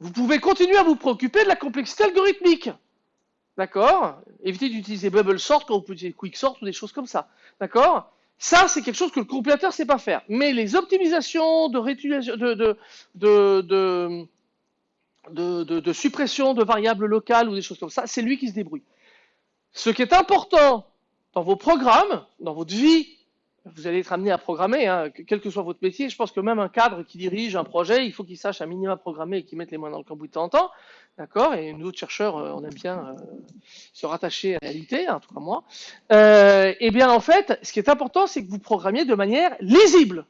vous pouvez continuer à vous préoccuper de la complexité algorithmique. D'accord Évitez d'utiliser bubble sort quand vous pouvez utiliser quick sort ou des choses comme ça. D'accord ça, c'est quelque chose que le compilateur ne sait pas faire. Mais les optimisations de, de, de, de, de, suppression de variables locales ou des choses comme ça, c'est lui qui se débrouille. Ce qui est important dans vos programmes, dans votre vie, vous allez être amené à programmer, hein, quel que soit votre métier. Je pense que même un cadre qui dirige un projet, il faut qu'il sache un minimum programmer et qu'il mette les mains dans le cambouis de temps en temps. D'accord? Et nous autres chercheurs, euh, on aime bien euh, se rattacher à la réalité, en tout cas moi. Euh, eh bien, en fait, ce qui est important, c'est que vous programmiez de manière lisible.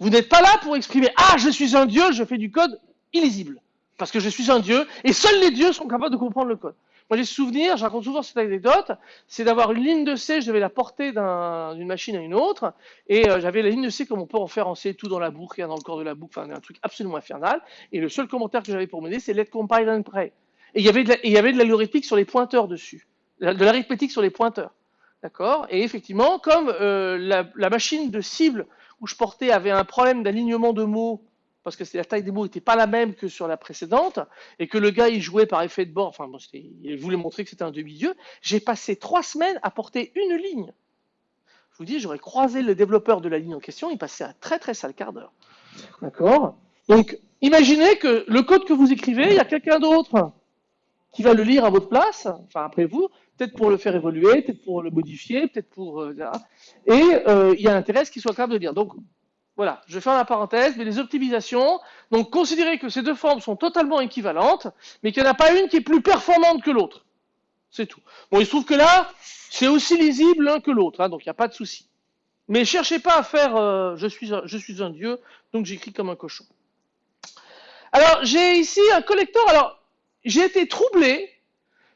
Vous n'êtes pas là pour exprimer Ah, je suis un dieu, je fais du code illisible. Parce que je suis un dieu, et seuls les dieux sont capables de comprendre le code. Moi, j'ai souvenir, je raconte souvent cette anecdote, c'est d'avoir une ligne de C, je devais la porter d'une machine à une autre, et euh, j'avais la ligne de C comme on peut en faire en C, tout dans la boucle, rien dans le corps de la boucle, enfin un truc absolument infernal, et le seul commentaire que j'avais pour m'aider, c'est let compile and pray. Et il y avait de l'algorithmique sur les pointeurs dessus, de l'arithmétique sur les pointeurs. D'accord? Et effectivement, comme euh, la, la, machine de cible où je portais avait un problème d'alignement de mots parce que la taille des mots n'était pas la même que sur la précédente, et que le gars il jouait par effet de bord, enfin bon, il voulait montrer que c'était un demi-dieu, j'ai passé trois semaines à porter une ligne. Je vous dis, j'aurais croisé le développeur de la ligne en question, il passait un très très sale quart d'heure. D'accord? Donc, imaginez que le code que vous écrivez, il y a quelqu'un d'autre qui va le lire à votre place, enfin après vous, peut-être pour le faire évoluer, peut-être pour le modifier, peut-être pour... Euh, et euh, il y a intérêt à ce qu'il soit capable de lire. Donc, voilà, je ferme la parenthèse, mais les optimisations, donc considérez que ces deux formes sont totalement équivalentes, mais qu'il n'y en a pas une qui est plus performante que l'autre. C'est tout. Bon, il se trouve que là, c'est aussi lisible l'un que l'autre, hein, donc il n'y a pas de souci. Mais cherchez pas à faire euh, je, suis un, je suis un dieu, donc j'écris comme un cochon. Alors, j'ai ici un collecteur. Alors, j'ai été troublé,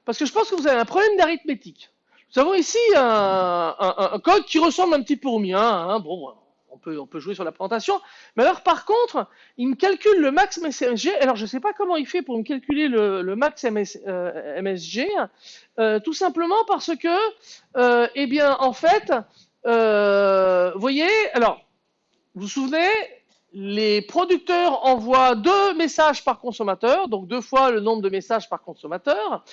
parce que je pense que vous avez un problème d'arithmétique. Nous avons ici un, un, code qui ressemble un petit peu au mien. Hein, bon, on peut, jouer sur la présentation. Mais alors, par contre, il me calcule le max MSG. Alors, je ne sais pas comment il fait pour me calculer le, max MS, euh, MSG. Euh, tout simplement parce que, euh, eh bien, en fait, vous voyez, alors, vous vous souvenez, les producteurs envoient deux messages par consommateur, donc deux fois le nombre de messages par consommateur.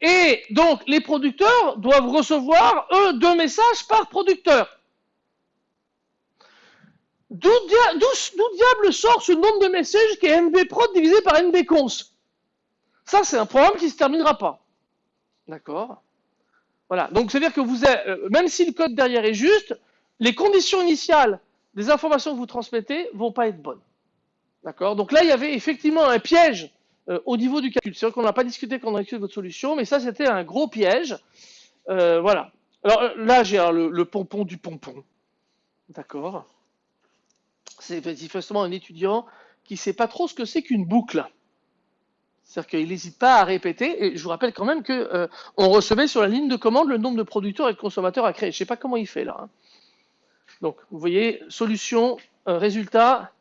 Et donc, les producteurs doivent recevoir, eux, deux messages par producteur. D'où diable sort ce nombre de messages qui est nbprod divisé par nbcons Ça, c'est un programme qui ne se terminera pas. D'accord? Voilà. Donc, c'est-à-dire que vous euh, même si le code derrière est juste, les conditions initiales des informations que vous transmettez vont pas être bonnes. D'accord? Donc là, il y avait effectivement un piège euh, au niveau du calcul. C'est vrai qu'on n'a pas discuté quand on a écrit votre solution, mais ça, c'était un gros piège. Euh, voilà. Alors là, j'ai le, le pompon du pompon. D'accord? C'est manifestement un étudiant qui ne sait pas trop ce que c'est qu'une boucle. C'est-à-dire qu'il n'hésite pas à répéter, et je vous rappelle quand même qu'on euh, recevait sur la ligne de commande le nombre de producteurs et de consommateurs à créer. Je ne sais pas comment il fait là. Hein. Donc, vous voyez, solution, euh, résultat,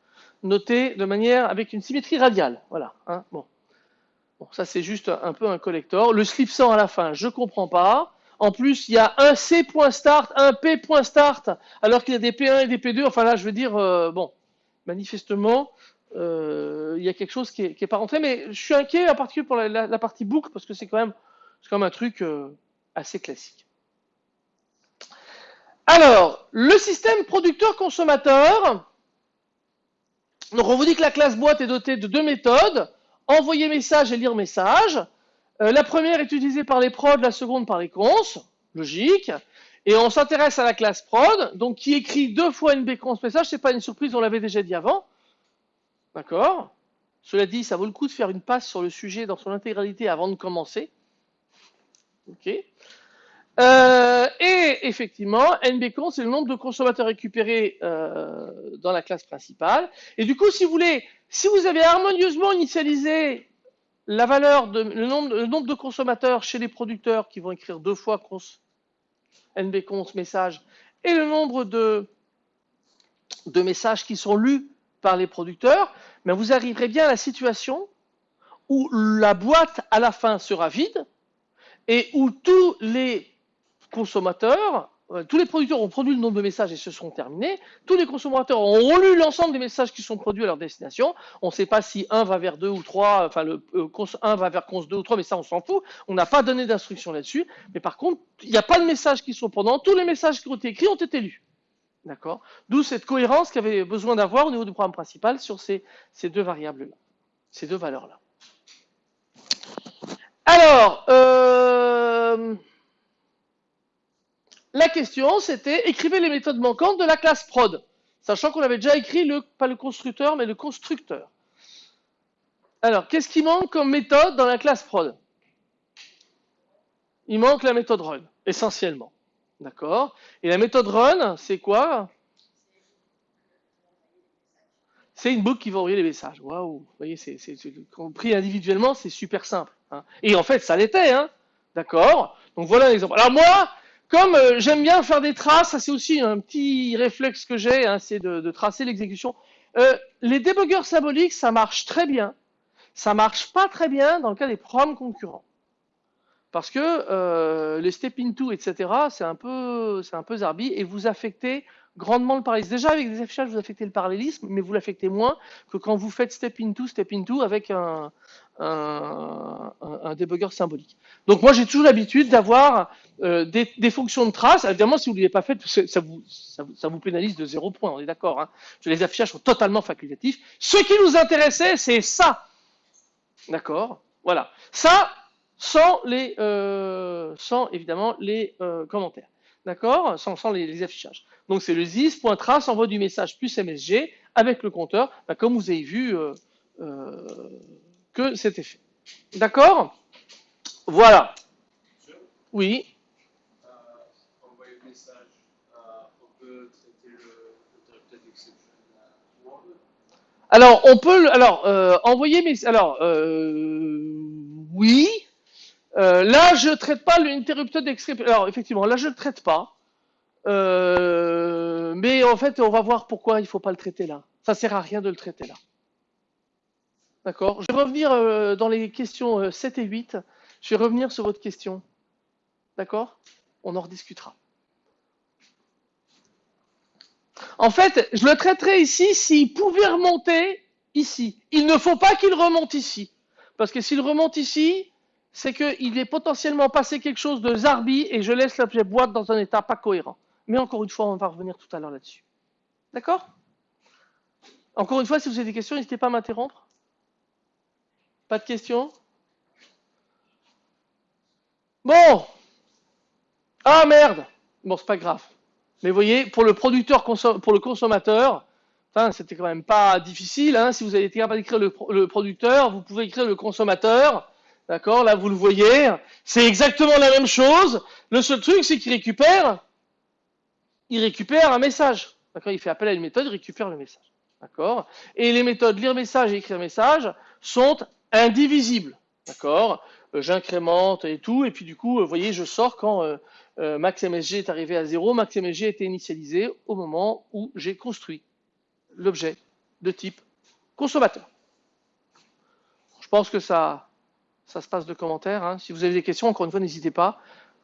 noté de manière avec une symétrie radiale. Voilà. Hein. bon. ça c'est juste un peu un collector. Le slip 100 à la fin, je ne comprends pas. En plus, il y a un C.start, un P.start, alors qu'il y a des P1 et des P2. Enfin là, je veux dire, euh, bon, manifestement, euh, il y a quelque chose qui n'est pas rentré. Mais je suis inquiet en particulier pour la, partie boucle, parce que c'est quand, même, un truc euh, assez classique. Alors, le système producteur-consommateur. Donc, on vous dit que la classe boîte est dotée de deux méthodes, envoyer message et lire message. Euh, la première est utilisée par les prods, la seconde par les cons, logique. Et on s'intéresse à la classe prod, donc qui écrit deux fois nbcons message, c'est pas une surprise, on l'avait déjà dit avant. D'accord? Cela dit, ça vaut le coup de faire une passe sur le sujet dans son intégralité avant de commencer. Ok euh, et effectivement, nbcons, c'est le nombre de consommateurs récupérés euh, dans la classe principale. Et du coup, si vous si vous avez harmonieusement initialisé la valeur de le nombre, de consommateurs chez les producteurs qui vont écrire deux fois cons, nbcons message et le nombre de, messages qui sont lus par les producteurs, mais vous arriverez bien à la situation où la boîte à la fin sera vide et où tous les consommateurs tous les producteurs ont produit le nombre de messages et se sont terminés. Tous les consommateurs ont lu l'ensemble des messages qui sont produits à leur destination. On ne sait pas si un va vers deux ou trois, enfin le euh, un va vers cons 2 ou 3, mais ça on s'en fout. On n'a pas donné d'instruction là-dessus. Mais par contre, il n'y a pas de messages qui sont pendant. Tous les messages qui ont été écrits ont été lus. D'accord? D'où cette cohérence qu'il avait besoin d'avoir au niveau du programme principal sur ces, ces deux variables-là, ces deux valeurs-là. Alors, euh, la question, c'était écrivez les méthodes manquantes de la classe prod, sachant qu'on avait déjà écrit le, pas le constructeur, mais le constructeur. Alors, qu'est-ce qui manque comme méthode dans la classe prod? Il manque la méthode run, essentiellement. D'accord? Et la méthode run, c'est quoi? C'est une boucle qui va envoyer les messages. Waouh Vous voyez, c'est, pris individuellement, c'est super simple. Hein. Et en fait, ça l'était. Hein D'accord? Donc voilà l'exemple. Alors moi, comme euh, j'aime bien faire des traces, c'est aussi un petit réflexe que j'ai, hein, c'est de, tracer l'exécution. Euh, les débuggers symboliques, ça marche très bien. Ça marche pas très bien dans le cas des programmes concurrents. Parce que euh, les step into, etc., c'est un peu, c'est un peu zarbi et vous affectez grandement le parallélisme. Déjà, avec des affichages, vous affectez le parallélisme, mais vous l'affectez moins que quand vous faites step into, step into avec un, un, debugger symbolique. Donc moi, j'ai toujours l'habitude d'avoir euh, des, fonctions de trace. Évidemment, si vous ne l'avez pas fait, ça vous pénalise de zéro point, on est d'accord. Hein. Les affichages sont totalement facultatifs. Ce qui nous intéressait, c'est ça. D'accord Voilà. Ça, sans les, euh, sans évidemment les euh, commentaires. D'accord? Sans, sans les, les, affichages. Donc c'est le zis.trace envoie du message plus MSG avec le compteur, bah, comme vous avez vu euh, euh que c'était fait. D'accord? Voilà. Oui. Euh, euh, on peut. Alors on peut, alors envoyer mes, alors oui. Euh, là, je ne traite pas l'interrupteur d'exception. Alors, effectivement, là, je ne le traite pas. Euh, mais en fait, on va voir pourquoi il ne faut pas le traiter là. Ça ne sert à rien de le traiter là. D'accord? Je vais revenir euh, dans les questions 7 et 8. Je vais revenir sur votre question. D'accord? On en rediscutera. En fait, je le traiterai ici s'il pouvait remonter ici. Il ne faut pas qu'il remonte ici. Parce que s'il remonte ici, c'est qu'il est potentiellement passé quelque chose de zarbi et je laisse l'objet boîte dans un état pas cohérent. Mais encore une fois, on va revenir tout à l'heure là-dessus. D'accord? Encore une fois, si vous avez des questions, n'hésitez pas à m'interrompre. Pas de questions? Bon Ah merde Bon, c'est pas grave. Mais vous voyez, pour le producteur, pour le consommateur, c'était quand même pas difficile. Hein. Si vous avez été capable d'écrire le, le producteur, vous pouvez écrire le consommateur. D'accord Là, vous le voyez. C'est exactement la même chose. Le seul truc, c'est qu'il récupère, il récupère un message. D'accord Il fait appel à une méthode, il récupère le message. D'accord Et les méthodes lire message et écrire message sont indivisibles. D'accord euh, J'incrémente et tout. Et puis, du coup, vous voyez, je sors quand euh, euh, MaxMSG est arrivé à zéro. MaxMSG a été initialisé au moment où j'ai construit l'objet de type consommateur. Je pense que ça ça se passe de commentaires. Hein. Si vous avez des questions, encore une fois, n'hésitez pas.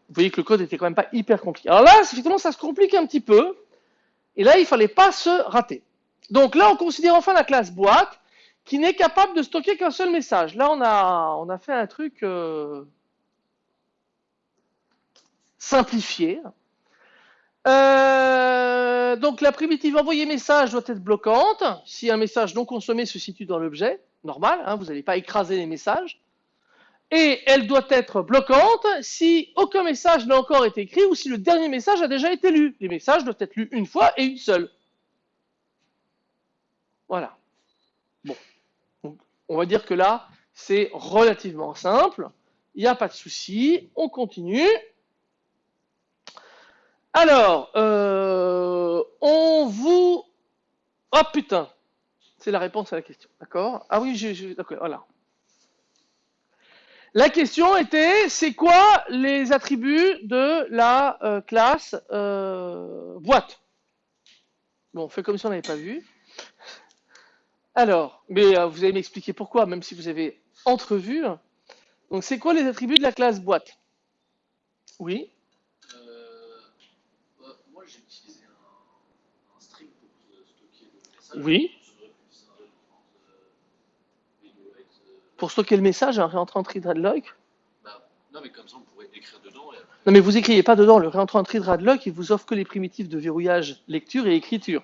Vous voyez que le code était quand même pas hyper compliqué. Alors là, effectivement, ça se complique un petit peu. Et là, il fallait pas se rater. Donc là, on considère enfin la classe boîte qui n'est capable de stocker qu'un seul message. Là, on a, on a fait un truc euh, simplifié. Euh, donc la primitive envoyer message doit être bloquante si un message non consommé se situe dans l'objet. Normal, hein, vous n'allez pas écraser les messages et elle doit être bloquante si aucun message n'a encore été écrit ou si le dernier message a déjà été lu. Les messages doivent être lus une fois et une seule. Voilà. Bon. Donc, on va dire que là, c'est relativement simple. Il n'y a pas de souci. On continue. Alors, euh, on vous... Oh putain C'est la réponse à la question. D'accord? Ah oui. D'accord, voilà. La question était, c'est quoi les attributs de la euh, classe euh, boîte? Bon, on fait comme si on n'avait pas vu. Alors, mais euh, vous allez m'expliquer pourquoi, même si vous avez entrevu. Donc, c'est quoi les attributs de la classe boîte? Oui bah, Moi, j'ai utilisé un, un, string pour stocker le message. Oui. Pour stocker le message, un réentrant threadlock bah, Non, mais comme ça, on pourrait écrire dedans. Et... Non, mais vous écrivez pas dedans. Le réentrant threadlock, il vous offre que les primitives de verrouillage, lecture et écriture.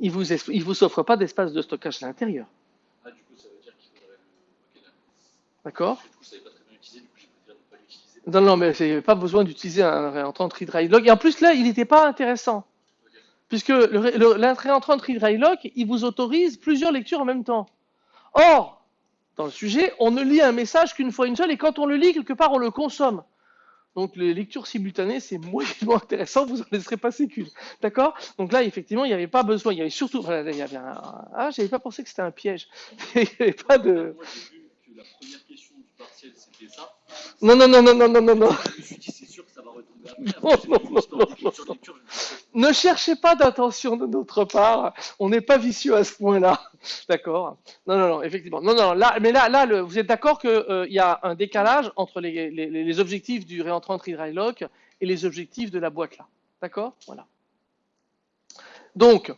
Il vous, il vous offre pas d'espace de stockage à l'intérieur. Ah, du coup, ça veut dire qu'il faudrait. Okay, D'accord. Non, non, mais c'est pas besoin d'utiliser un réentrant threadlock. Et en plus, là, il n'était pas intéressant. Okay. Puisque le, le, le réentrant threadlock, il vous autorise plusieurs lectures en même temps. Or, dans le sujet, on ne lit un message qu'une fois une seule, et quand on le lit, quelque part, on le consomme. Donc les lectures simultanées, c'est moyennement intéressant, vous en laisserez passer qu'une. D'accord? Donc là, effectivement, il n'y avait pas besoin, il y avait surtout... Voilà, il y avait un... Ah, j'avais pas pensé que c'était un piège. il n'y avait pas de... Moi, vu que la première question du partiel, c'était ça. Non, non, non, non, non, non, non, non. Je me suis dit, Non, non, non. Ne cherchez pas d'attention de notre part. On n'est pas vicieux à ce point-là. D'accord? Non, non, non, effectivement. Non, non, là, mais là, là le, vous êtes d'accord qu'il euh, y a un décalage entre les, les, les objectifs du réentrant read lock et les objectifs de la boîte là. D'accord? Voilà. Donc,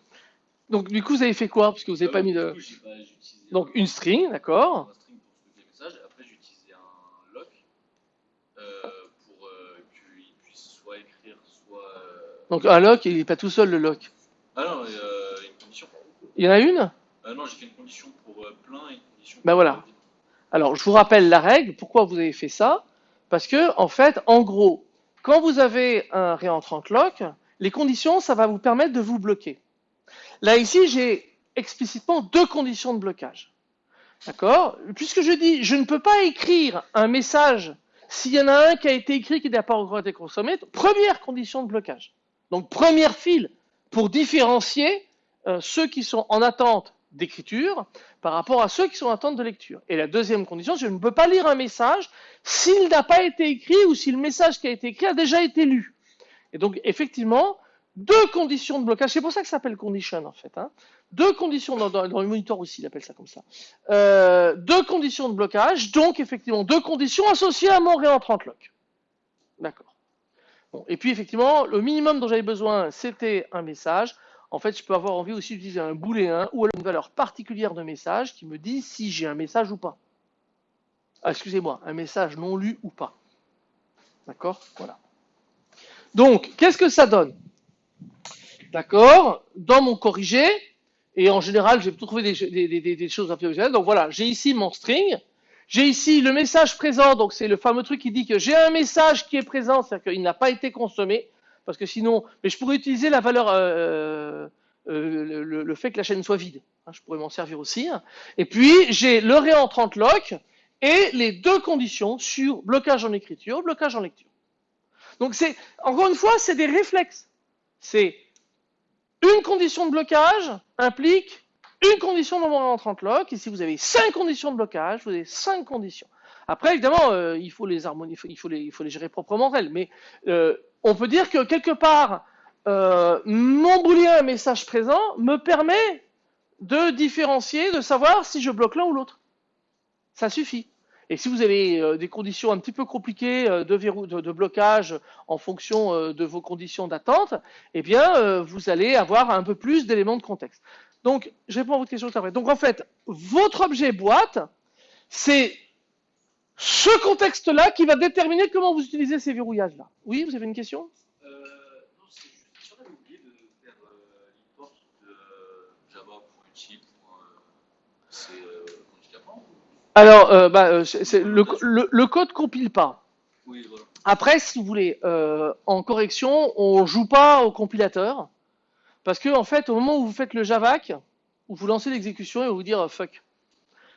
donc du coup, vous avez fait quoi? Parce que vous n'avez Euh, pas mis de... coup, pas- Donc un- une string, d'accord un string pour stocker les messages. Après, j'ai utilisé un lock euh, pour euh, qu'il puisse soit écrire, soit. euh, Donc un lock, il n'est pas tout seul le lock. Ah non, euh, une condition. Il y en a une? Ah non, j'ai fait une condition pour euh, plein et une condition Ben pour voilà. Alors, je vous rappelle la règle. Pourquoi vous avez fait ça? Parce que, en fait, en gros, quand vous avez un réentrant lock, les conditions, ça va vous permettre de vous bloquer. Là, ici, j'ai explicitement deux conditions de blocage. D'accord? Puisque je dis, je ne peux pas écrire un message s'il y en a un qui a été écrit qui n'a pas encore été consommé. Première condition de blocage. Donc, première file pour différencier euh, ceux qui sont en attente d'écriture par rapport à ceux qui sont en attente de lecture. Et la deuxième condition, je ne peux pas lire un message s'il n'a pas été écrit ou si le message qui a été écrit a déjà été lu. Et donc, effectivement, deux conditions de blocage, c'est pour ça que ça s'appelle condition en fait. hein. Deux conditions, dans le monitor aussi, il appelle ça comme ça. Euh, deux conditions de blocage, donc effectivement deux conditions associées à mon réentrant lock. D'accord. Et puis effectivement, le minimum dont j'avais besoin, c'était un message. En fait, je peux avoir envie aussi d'utiliser un booléen ou alors une valeur particulière de message qui me dit si j'ai un message ou pas. Ah, excusez-moi, un message non lu ou pas. D'accord? Voilà. Donc, qu'est-ce que ça donne? D'accord Dans mon corrigé, et en général, j'ai trouvé des, des, des, choses un peu visuelles. Donc voilà, j'ai ici mon string. J'ai ici le message présent, donc c'est le fameux truc qui dit que j'ai un message qui est présent, c'est-à-dire qu'il n'a pas été consommé, parce que sinon, mais je pourrais utiliser la valeur, euh, euh, le, le- le fait que la chaîne soit vide. hein, je pourrais m'en servir aussi. hein. Et puis, j'ai le réentrant lock et les deux conditions sur blocage en écriture, blocage en lecture. Donc c'est, encore une fois, c'est des réflexes. C'est une condition de blocage implique une condition dans mon réentrant lock. Si vous avez cinq conditions de blocage, vous avez cinq conditions. Après, évidemment, euh, il faut les harmonier, il faut, les, gérer proprement elles. Mais euh, on peut dire que quelque part, euh, mon booléen message présent me permet de différencier, de savoir si je bloque l'un ou l'autre. Ça suffit. Et si vous avez euh, des conditions un petit peu compliquées de, de, blocage en fonction de vos conditions d'attente, eh bien, vous allez avoir un peu plus d'éléments de contexte. Donc, je réponds à votre question tout à l'heure. Donc, en fait, votre objet boîte, c'est ce contexte-là qui va déterminer comment vous utilisez ces verrouillages-là. Oui, vous avez une question? Euh, non, c'est juste, j'aurais oublié de faire euh, l'import de java.util. C'est euh, handicapant ou- Alors, euh, bah, euh, c'est- le, le, le code compile pas. Oui, voilà. Après, si vous voulez, en correction, on joue pas au compilateur. Parce que, en fait, au moment où vous faites le javac, où vous lancez l'exécution, va vous dire euh, fuck.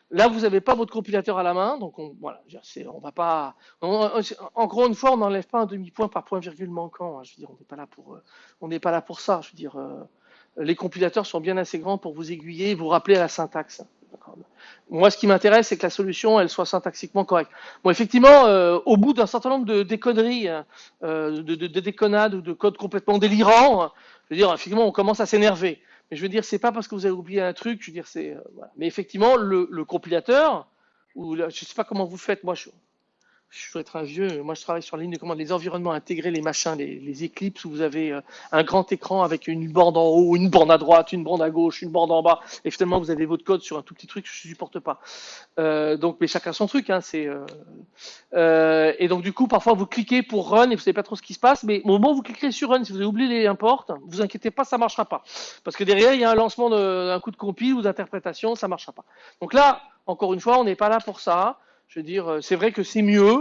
Là, vous n'avez pas votre compilateur à la main, donc on, voilà, on va pas. on- encore une fois, on n'enlève pas un demi-point par point virgule manquant. hein. je veux dire, on n'est pas là pour, euh, pas là pour ça. Je veux dire, euh, les compilateurs sont bien assez grands pour vous aiguiller et vous rappeler à la syntaxe. Moi, ce qui m'intéresse, c'est que la solution, elle soit syntaxiquement correcte. Bon, effectivement, au bout d'un certain nombre de déconneries, euh, de, de, de déconnades ou de codes complètement délirants, je veux dire, effectivement, on commence à s'énerver. Mais je veux dire, c'est pas parce que vous avez oublié un truc, je veux dire, c'est. euh. Mais effectivement, le, compilateur, ou la- je sais pas comment vous faites, moi, je, je dois être un vieux, moi je travaille sur la ligne de commande, les environnements intégrés, les machins, les, les Eclipse, où vous avez euh, un grand écran avec une bande en haut, une bande à droite, une bande à gauche, une bande en bas, et finalement vous avez votre code sur un tout petit truc je supporte pas. Euh, donc, mais chacun son truc, hein, c'est. euh, et donc du coup, parfois vous cliquez pour run et vous savez pas trop ce qui se passe, mais au moment où vous cliquerez sur run, si vous avez oublié les imports, vous inquiétez pas, ça marchera pas, parce que derrière il y a un lancement d'un coup de compile ou d'interprétation, ça marchera pas. Donc là, encore une fois, on n'est pas là pour ça. Je veux dire, euh, c'est vrai que c'est mieux.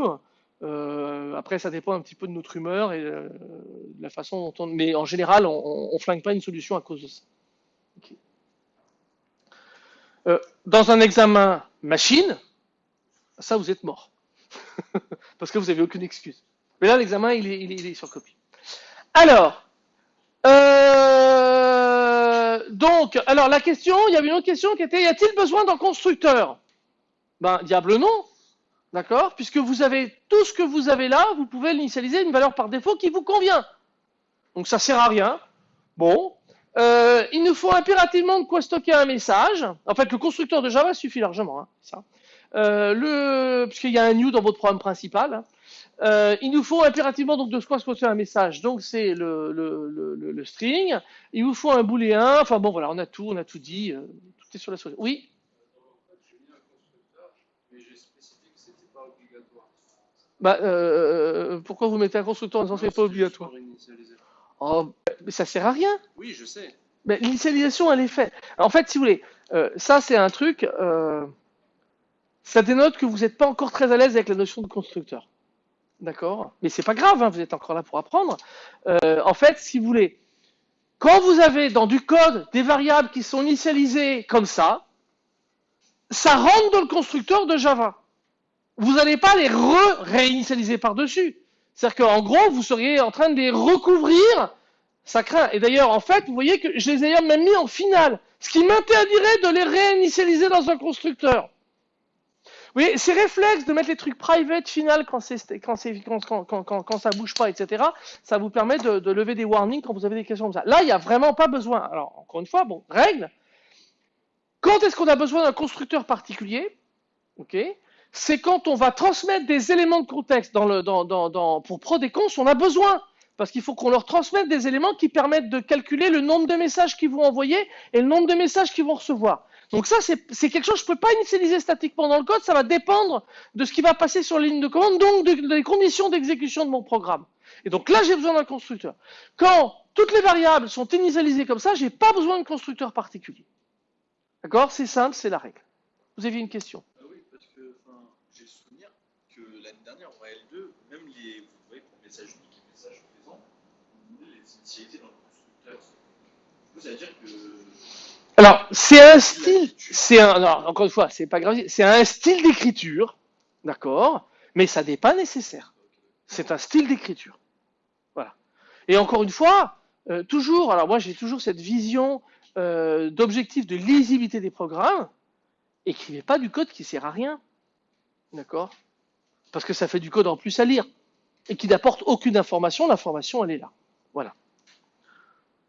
Euh, après, ça dépend un petit peu de notre humeur et euh, de la façon dont on. Mais en général, on, on flingue pas une solution à cause de ça. Dans un examen machine, ça vous êtes mort. Parce que vous n'avez aucune excuse. Mais là, l'examen, il est, il, est, il est sur copie. Alors, donc, alors la question, il y avait une autre question qui était, y a-t-il besoin d'un constructeur? Ben, diable non. D'accord Puisque vous avez tout ce que vous avez là, vous pouvez l'initialiser une valeur par défaut qui vous convient. Donc ça sert à rien. Bon. Euh, il nous faut impérativement de quoi stocker un message. En fait, le constructeur de Java suffit largement. Hein, ça. euh, le, puisqu'il y a un new dans votre programme principal, hein, euh, il nous faut impérativement donc de quoi contient un message. Donc c'est le, le, le, string. Il vous faut un booléen. Enfin bon voilà, on a tout, on a tout dit. tout est sur la souris. Oui? En fait, j'ai mis un constructeur, mais j'ai spécifié que c'était pas obligatoire. Bah, euh, pourquoi vous mettez un constructeur en disant c'est pas obligatoire. Oh, mais ça sert à rien. Oui, je sais. Mais l'initialisation, elle est faite. En fait, si vous voulez, euh, ça c'est un truc, euh, ça dénote que vous n'êtes pas encore très à l'aise avec la notion de constructeur. D'accord? Mais c'est pas grave, hein, vous êtes encore là pour apprendre. Euh, en fait, si vous voulez, quand vous avez dans du code des variables qui sont initialisées comme ça, ça rentre dans le constructeur de Java. Vous n'allez pas les re-réinitialiser par-dessus. C'est-à-dire qu'en gros, vous seriez en train de les recouvrir ça craint. Et d'ailleurs, en fait, vous voyez que je les ai même mis en finale. Ce qui m'interdirait de les réinitialiser dans un constructeur. Vous voyez, ces réflexes de mettre les trucs private final quand, quand, quand, quand, quand ça bouge pas, etc., ça vous permet de, de lever des warnings quand vous avez des questions comme ça. Là, il n'y a vraiment pas besoin. Alors, encore une fois, bon, règle. Quand est-ce qu'on a besoin d'un constructeur particulier? Ok C'est quand on va transmettre des éléments de contexte dans le, dans, dans, dans, pour prod et cons, on a besoin parce qu'il faut qu'on leur transmette des éléments qui permettent de calculer le nombre de messages qu'ils vont envoyer et le nombre de messages qu'ils vont recevoir. Donc ça, c'est quelque chose que je ne peux pas initialiser statiquement dans le code, ça va dépendre de ce qui va passer sur la ligne de commande, donc de- des conditions d'exécution de mon programme. Et donc là, j'ai besoin d'un constructeur. Quand toutes les variables sont initialisées comme ça, j'ai pas besoin de constructeur particulier. D'accord? C'est simple, c'est la règle. Vous aviez une question Ah oui, parce que enfin, j'ai le souvenir que l'année dernière, en L2, même les, vous voyez, pour message unique et message présent, on voulait les initialiser dans le constructeur. Du coup, ça veut dire que. Alors, c'est un style, c'est un, non, encore une fois, c'est pas grave, c'est un style d'écriture, d'accord, mais ça n'est pas nécessaire. C'est un style d'écriture. Voilà. Et encore une fois, euh, toujours, alors moi j'ai toujours cette vision euh, d'objectif de lisibilité des programmes. Écrivez pas du code qui sert à rien, d'accord? Parce que ça fait du code en plus à lire et qui n'apporte aucune information. L'information, elle est là. Voilà.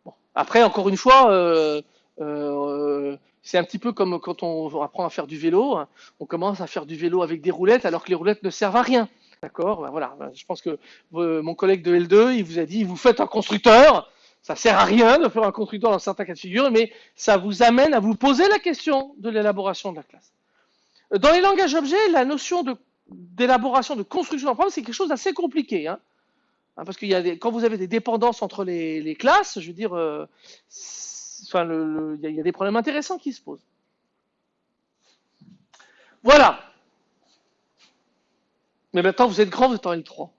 Bon. Après, encore une fois. Euh, euh, c'est un petit peu comme quand on apprend à faire du vélo. hein. On commence à faire du vélo avec des roulettes alors que les roulettes ne servent à rien. D'accord? Ben Voilà. Ben, Je pense que euh, mon collègue de L2, il vous a dit, vous faites un constructeur. Ça sert à rien de faire un constructeur dans certains cas de figure, mais ça vous amène à vous poser la question de l'élaboration de la classe. Dans les langages objets, la notion de- d'élaboration, de, construction d'un programme, c'est quelque chose d'assez compliqué. Hein. Hein, parce des, quand vous avez des dépendances entre les, classes, je veux dire, euh, il y, a- des problèmes intéressants qui se posent. Voilà. Mais maintenant, vous êtes grand, vous êtes en L3.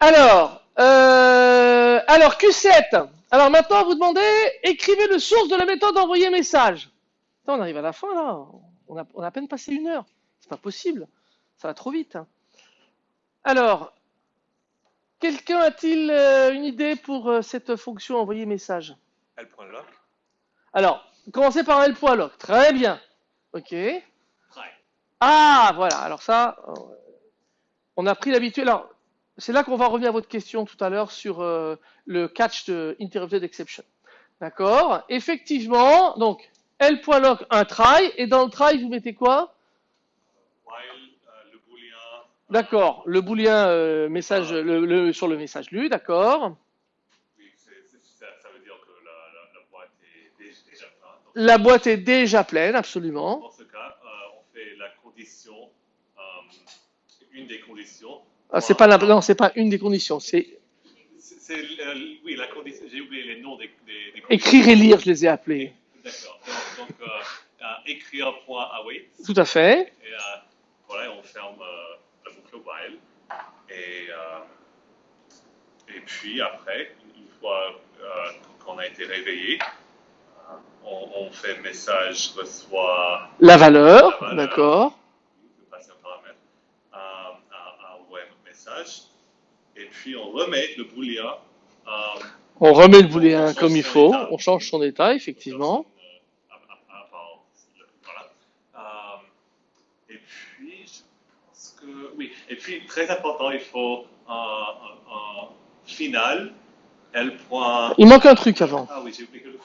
Alors, euh, alors Q7. Alors maintenant, vous demandez, écrivez le source de la méthode d'envoyer message. Attends, on arrive à la fin là. On a, on a à peine passé une heure. C'est pas possible. Ça va trop vite. hein. Alors, quelqu'un a-t-il euh, une idée pour euh, cette fonction envoyer message? L.lock. Alors, commencez par L.lock. Très bien. Ok. Try. Ah, voilà. Alors ça, euh, on a pris l'habitude. Alors, c'est là qu'on va revenir à votre question tout à l'heure sur euh, le catch de interrupted exception. D'accord? Effectivement, donc, L.lock, un try, et dans le try, vous mettez quoi? While euh, le booléen. D'accord, le booléen euh, message le, le- sur le message lu, d'accord. Oui, ça, ça veut dire que la, la, la boîte est dé- déjà pleine. Donc, La boîte est déjà pleine, absolument. Dans ce cas, euh, on fait la condition, euh, une des conditions. Ah, c'est pas la, non, c'est pas une des conditions, c'est, euh, oui, la condition, j'ai oublié les noms des, des, des écrire et lire, je les ai appelés. D'accord. Donc, donc euh, euh, écrire point await. Tout à fait. Et euh, voilà, on ferme euh, la boucle while. Et, euh, et puis après, une fois qu'on a été réveillé, on, on fait message reçoit La valeur, valeur. d'accord. Et puis on remet le booléen euh, On remet le booléen change comme il faut, état. on change son état, effectivement. dans une, euh, à- à- avant le- voilà. Euh, et puis, je pense que. Oui, et puis, très important, il faut un, un- un final, L. point- Il manque un truc avant. Ah oui, j'ai oublié le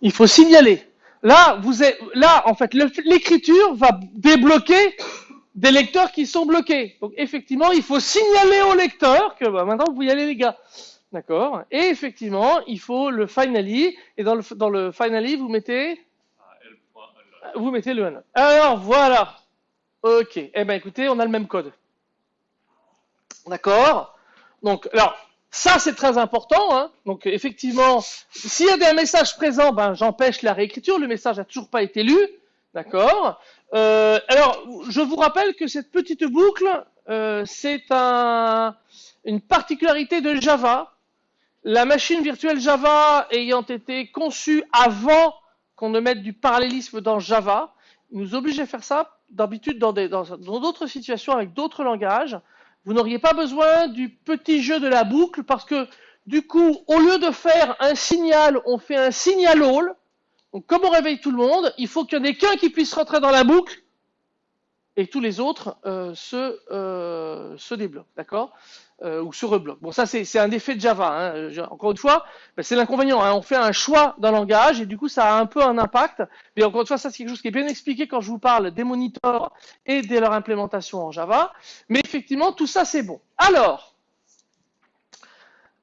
Il faut signaler. Là, vous êtes, là, en fait, l'écriture va débloquer des lecteurs qui sont bloqués. Donc, effectivement, il faut signaler au lecteur que bah, maintenant, vous y aller, les gars. D'accord? Et effectivement, il faut le finally. Et dans le, dans le finally, vous mettez, Ah, vous mettez le unlock. Alors, voilà. Ok. Eh ben, écoutez, on a le même code. D'accord Donc, alors, ça, c'est très important. Hein Donc, effectivement, s'il y a des messages présents, ben, j'empêche la réécriture. Le message n'a toujours pas été lu. D'accord Euh, Alors, je vous rappelle que cette petite boucle, euh, c'est un, une particularité de Java. La machine virtuelle Java ayant été conçue avant qu'on ne mette du parallélisme dans Java, nous oblige à faire ça d'habitude dans des- dans d'autres situations avec d'autres langages. Vous n'auriez pas besoin du petit jeu de la boucle parce que du coup, au lieu de faire un signal, on fait un signal all. Donc comme on réveille tout le monde, il faut qu'il y en ait qu'un qui puisse rentrer dans la boucle et tous les autres euh, se, euh, se débloquent, d'accord? Euh, Ou se rebloquent. Bon, ça c'est un effet de Java. hein. Encore une fois, ben, c'est l'inconvénient. hein. On fait un choix d'un langage et du coup ça a un peu un impact. Mais encore une fois, ça c'est quelque chose qui est bien expliqué quand je vous parle des monitors et de leur implémentation en Java. Mais effectivement, tout ça c'est bon. Alors,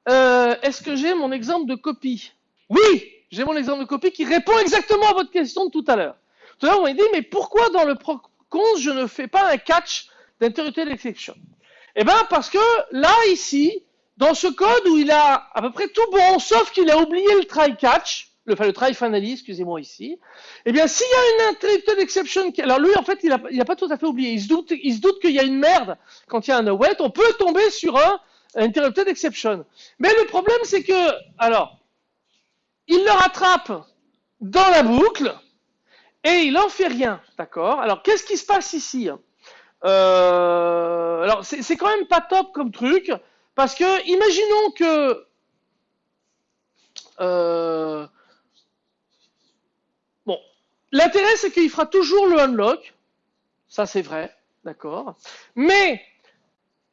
euh, est-ce que j'ai mon exemple de copie? Oui, j'ai mon exemple de copie qui répond exactement à votre question de tout à l'heure. Tout à l'heure, on m'a dit, mais pourquoi dans le procons je ne fais pas un catch d'interrupted exception Eh bien, parce que là, ici, dans ce code où il a à peu près tout bon, sauf qu'il a oublié le try catch, le, le try finally, excusez-moi ici, eh bien, s'il y a une interrupted exception, alors lui, en fait, il a, il a pas tout à fait oublié. Il se doute, il se doute qu'il y a une merde quand il y a un await. On peut tomber sur un interrupted exception. Mais le problème, c'est que, alors, il le rattrape dans la boucle et il en fait rien, d'accord? Alors, qu'est-ce qui se passe ici? Euh, Alors, c'est quand même pas top comme truc parce que, imaginons que euh, Bon, l'intérêt c'est qu'il fera toujours le unlock, ça c'est vrai, d'accord. Mais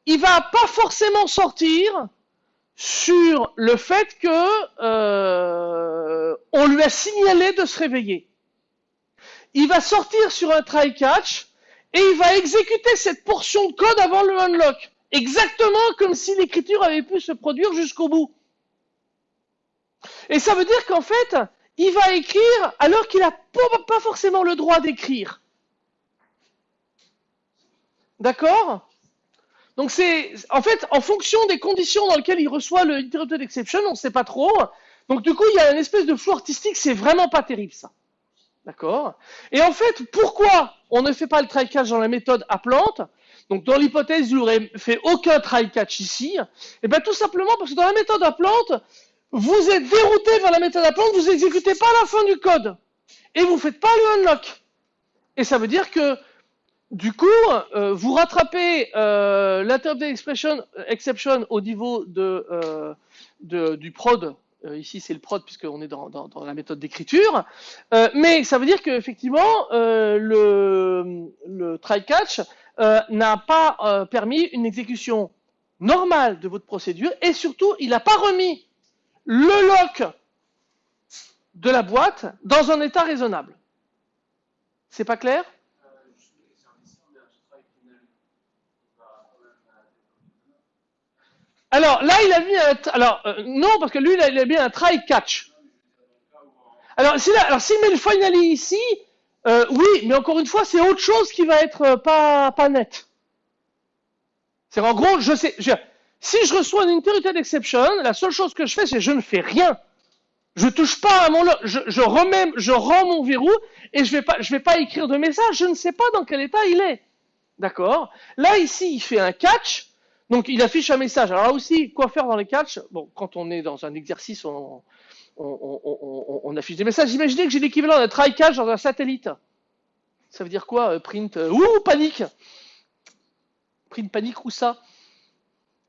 il va pas forcément sortir sur le fait que euh, on lui a signalé de se réveiller. Il va sortir sur un try catch et il va exécuter cette portion de code avant le unlock, exactement comme si l'écriture avait pu se produire jusqu'au bout. Et ça veut dire qu'en fait, il va écrire alors qu'il n'a pas forcément le droit d'écrire. D'accord? Donc c'est, en fait, en fonction des conditions dans lesquelles il reçoit le interrupted exception, on ne sait pas trop. Donc du coup, il y a une espèce de flou artistique, c'est vraiment pas terrible ça. D'accord? Et en fait, pourquoi on ne fait pas le try catch dans la méthode à plante? Donc dans l'hypothèse, il n'aurait fait aucun try catch ici. Et bien tout simplement parce que dans la méthode à plante, vous êtes dérouté vers la méthode à plante, vous exécutez pas la fin du code. Et vous faites pas le unlock. Et ça veut dire que du coup, euh, vous rattrapez euh, exception au niveau de, euh, du prod. Euh, ici, c'est le prod puisqu'on est dans, dans- dans la méthode d'écriture. Euh, mais ça veut dire qu'effectivement, euh, le, le try catch euh, n'a pas euh, permis une exécution normale de votre procédure et surtout, il n'a pas remis le lock de la boîte dans un état raisonnable. C'est pas clair? Alors là, il a mis un. Alors euh, non, parce que lui, il a, mis un try catch. Alors s'il a- alors s'il met le finally ici, euh, oui, mais encore une fois, c'est autre chose qui va être euh, pas pas net. C'est en gros, je sais, si je reçois une interrupted exception, la seule chose que je fais, c'est je ne fais rien. Je touche pas à mon, je, je remets, je rends mon verrou et je vais pas, je vais pas écrire de message. Je ne sais pas dans quel état il est. D'accord? Là ici, il fait un catch, donc il affiche un message. Alors là aussi, quoi faire dans les catchs? Bon, quand on est dans un exercice, on, affiche des messages. Imaginez que j'ai l'équivalent d'un try catch dans un satellite. Ça veut dire quoi euh, Print, euh, ouh, panique Print panique ou ça?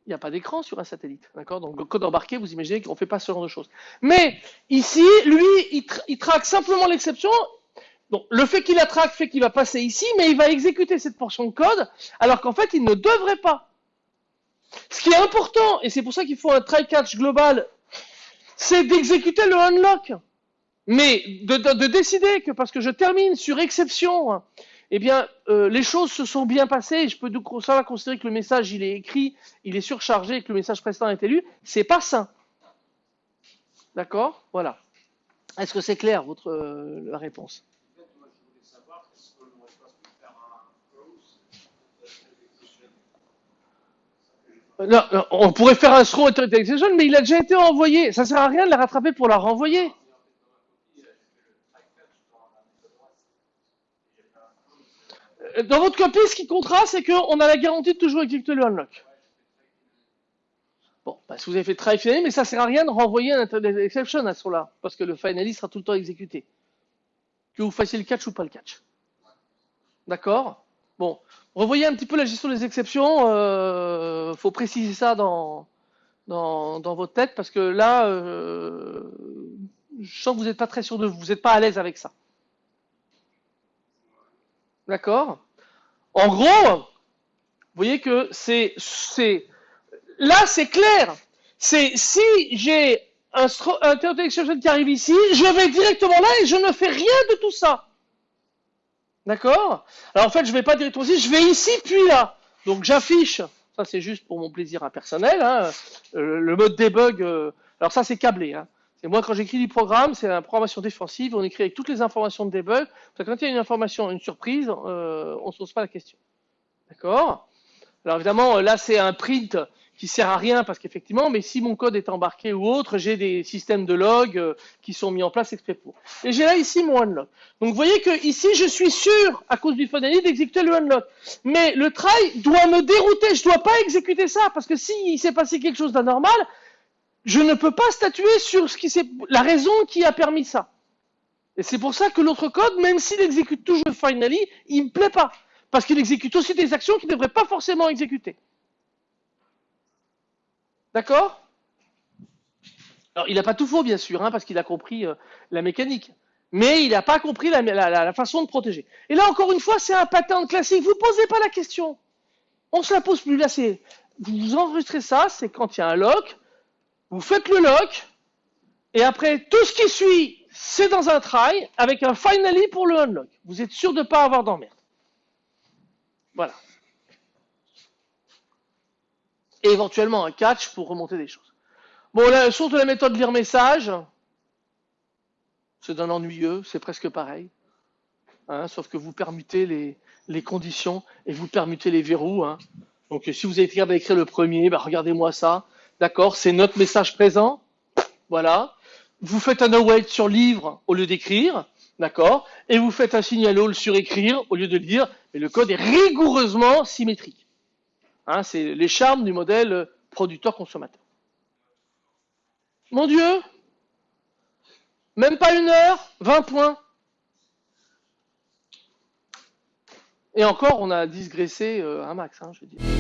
Il n'y a pas d'écran sur un satellite, d'accord? Donc code embarqué, vous imaginez qu'on ne fait pas ce genre de choses. Mais ici, lui, il traque simplement l'exception. Donc le fait qu'il la traque fait qu'il va passer ici, mais il va exécuter cette portion de code, alors qu'en fait, il ne devrait pas. Ce qui est important, et c'est pour ça qu'il faut un try catch global, c'est d'exécuter le unlock. Mais de, de- de décider que parce que je termine sur exception, eh bien, euh, les choses se sont bien passées, je peux ça va considérer que le message il est écrit, il est surchargé, et que le message précédent a été lu, c'est pas sain. D'accord? Voilà. Est-ce que c'est clair votre euh, la réponse En fait, moi, je voulais savoir, est-ce qu'on n'aurait pas pu faire un close de l'execution Euh, on pourrait faire un throw authority exception, mais il a déjà été envoyé. Ça sert à rien de la rattraper pour la renvoyer. Dans votre copie, ce qui comptera, c'est qu'on a la garantie de toujours exécuter le unlock. Bon, bah, si vous avez fait try finally, mais ça sert à rien de renvoyer un exception à ce là parce que le finally sera tout le temps exécuté. Que vous fassiez le catch ou pas le catch. D'accord? Bon, revoyez un petit peu la gestion des exceptions. Euh, faut préciser ça dans, dans, dans votre tête parce que là, euh, je sens que vous n'êtes pas très sûr de vous, vous n'êtes pas à l'aise avec ça. D'accord? En gros, vous voyez que c'est, là c'est clair. C'est si j'ai un, un qui arrive ici, je vais directement là et je ne fais rien de tout ça. D'accord? Alors en fait, je vais pas directement ici, je vais ici puis là. Donc j'affiche, ça c'est juste pour mon plaisir hein, personnel, hein, euh, le mode debug. euh, alors ça c'est câblé. Hein. C'est moi quand j'écris du programme, c'est la programmation défensive, on écrit avec toutes les informations de debug. Parce quand il y a une information, une surprise, euh, on se pose pas la question. D'accord? Alors évidemment, là c'est un print qui sert à rien parce qu'effectivement, mais si mon code est embarqué ou autre, j'ai des systèmes de log euh, qui sont mis en place exprès pour. Et j'ai là ici mon unlock. Donc vous voyez que ici je suis sûr, à cause du finally, d'exécuter le unlock. Mais le try doit me dérouter, je dois pas exécuter ça, parce que s'il s'est passé quelque chose d'anormal, je ne peux pas statuer sur ce qui la raison qui a permis ça. Et c'est pour ça que l'autre code, même s'il exécute toujours finally, il me plaît pas. Parce qu'il exécute aussi des actions qu'il ne devrait pas forcément exécuter. D'accord? Alors, il n'a pas tout faux, bien sûr, hein, parce qu'il a compris euh, la mécanique. Mais il n'a pas compris la, façon de protéger. Et là, encore une fois, c'est un pattern classique. Vous posez pas la question. On se la pose plus. Là, c'est, vous vous enregistrez ça, c'est quand il y a un lock, vous faites le lock, et après, tout ce qui suit, c'est dans un try, avec un finally pour le unlock. Vous êtes sûr de ne pas avoir d'emmerde. Voilà. Et éventuellement un catch pour remonter des choses. Bon, la source de la méthode lire message, c'est d'un ennuyeux, c'est presque pareil. Hein, sauf que vous permutez les, les conditions et vous permutez les verrous. hein. Donc si vous avez été capable d'écrire le premier, bah, regardez-moi ça. D'accord, c'est notre message présent. Voilà. Vous faites un await sur livre au lieu d'écrire. D'accord Et vous faites un signal all sur écrire au lieu de lire. Mais le code est rigoureusement symétrique. Hein, c'est les charmes du modèle producteur-consommateur. Mon Dieu Même pas une heure 20 points. Et encore, on a digressé euh, un max, hein, je veux dire.